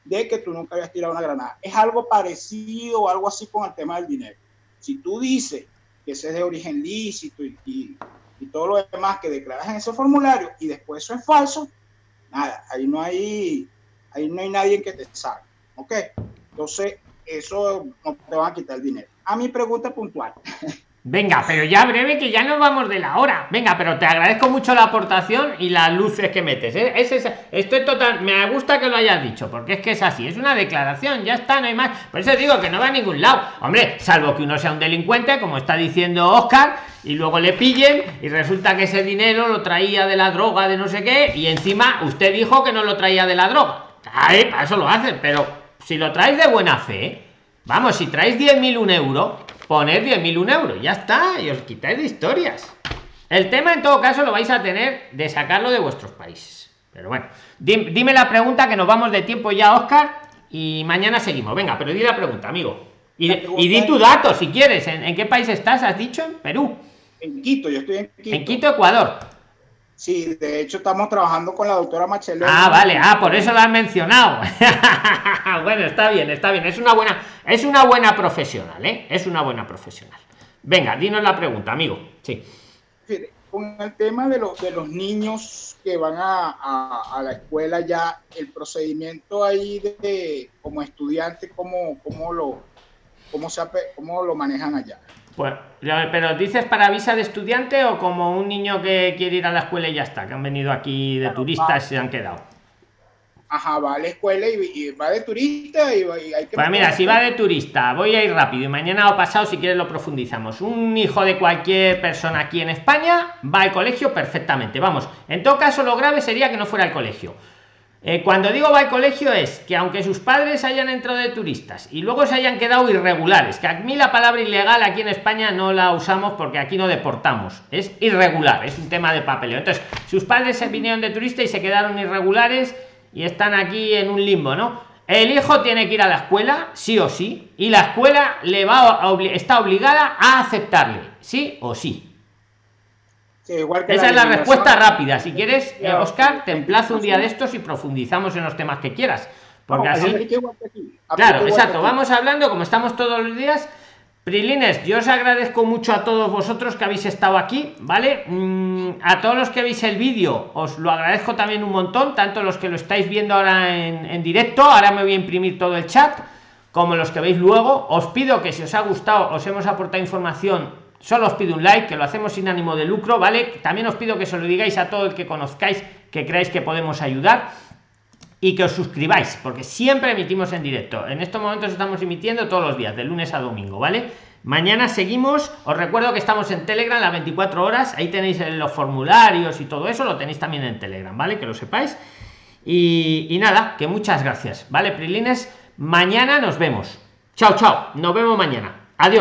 de que tú nunca habías tirado una granada. Es algo parecido o algo así con el tema del dinero. Si tú dices que ese es de origen lícito y, y, y todo lo demás que declaras en ese formulario y después eso es falso, nada, ahí no hay, ahí no hay nadie que te salga. ¿Ok? Entonces, eso no te va a quitar el dinero. A mi pregunta puntual. Venga, pero ya breve que ya nos vamos de la hora. Venga, pero te agradezco mucho la aportación y las luces que metes. ¿eh? Es, es, estoy total, me gusta que lo hayas dicho, porque es que es así, es una declaración, ya está, no hay más. Por eso digo que no va a ningún lado. Hombre, salvo que uno sea un delincuente, como está diciendo Oscar, y luego le pillen y resulta que ese dinero lo traía de la droga, de no sé qué, y encima usted dijo que no lo traía de la droga. Ay, para eso lo hacen, pero si lo traes de buena fe, vamos, si traes 10.000 un euro poner 10.000 un euro, ya está, y os quitáis de historias. El tema en todo caso lo vais a tener de sacarlo de vuestros países. Pero bueno, dime, la pregunta que nos vamos de tiempo ya, Oscar, y mañana seguimos. Venga, pero di la pregunta, amigo. Y, y di tu dato si quieres. ¿En, ¿En, qué país estás? ¿Has dicho? ¿En Perú? En Quito, yo estoy en Quito. En Quito, Ecuador. Sí, de hecho estamos trabajando con la doctora Machelo. Ah, vale, ah, por eso la han mencionado. bueno, está bien, está bien. Es una buena, es una buena profesional, ¿eh? Es una buena profesional. Venga, dinos la pregunta, amigo. Sí. Con el tema de, los de los niños que van a, a, a, la escuela ya, el procedimiento ahí de, como estudiante, ¿cómo, cómo, lo, cómo, se, cómo lo manejan allá? Pues, pero dices para visa de estudiante o como un niño que quiere ir a la escuela y ya está, que han venido aquí de claro, turistas y se han quedado. Ajá, va a la escuela y, y va de turista y, y hay que... Pues mira, si va de turista, voy a ir rápido y mañana o pasado si quieres lo profundizamos. Un hijo de cualquier persona aquí en España va al colegio perfectamente. Vamos, en todo caso lo grave sería que no fuera al colegio eh, cuando digo va al colegio es que aunque sus padres hayan entrado de turistas y luego se hayan quedado irregulares, que a mí la palabra ilegal aquí en España no la usamos porque aquí no deportamos, es irregular, es un tema de papeleo. Entonces, sus padres se vinieron de turista y se quedaron irregulares y están aquí en un limbo, ¿no? el hijo tiene que ir a la escuela, sí o sí, y la escuela le va a está obligada a aceptarle, sí o sí. Sí, igual que Esa es la respuesta rápida. Si quieres, eh, Oscar, te sí. emplazo un día de estos y profundizamos en los temas que quieras. Porque así. aquí, Claro, exacto. Vamos hablando, como estamos todos los días. Prilines, yo os agradezco mucho a todos vosotros que habéis estado aquí, ¿vale? Mm, a todos los que veis el vídeo, os lo agradezco también un montón, tanto los que lo estáis viendo ahora en, en directo, ahora me voy a imprimir todo el chat, como los que veis luego. Os pido que si os ha gustado, os hemos aportado información, solo os pido un like, que lo hacemos sin ánimo de lucro, ¿vale? También os pido que se lo digáis a todo el que conozcáis, que creáis que podemos ayudar y que os suscribáis, porque siempre emitimos en directo. En estos momentos estamos emitiendo todos los días, de lunes a domingo, ¿vale? Mañana seguimos. Os recuerdo que estamos en Telegram las 24 horas. Ahí tenéis los formularios y todo eso, lo tenéis también en Telegram, ¿vale? Que lo sepáis. Y, y nada, que muchas gracias, ¿vale, Prilines? Mañana nos vemos. Chao, chao. Nos vemos mañana.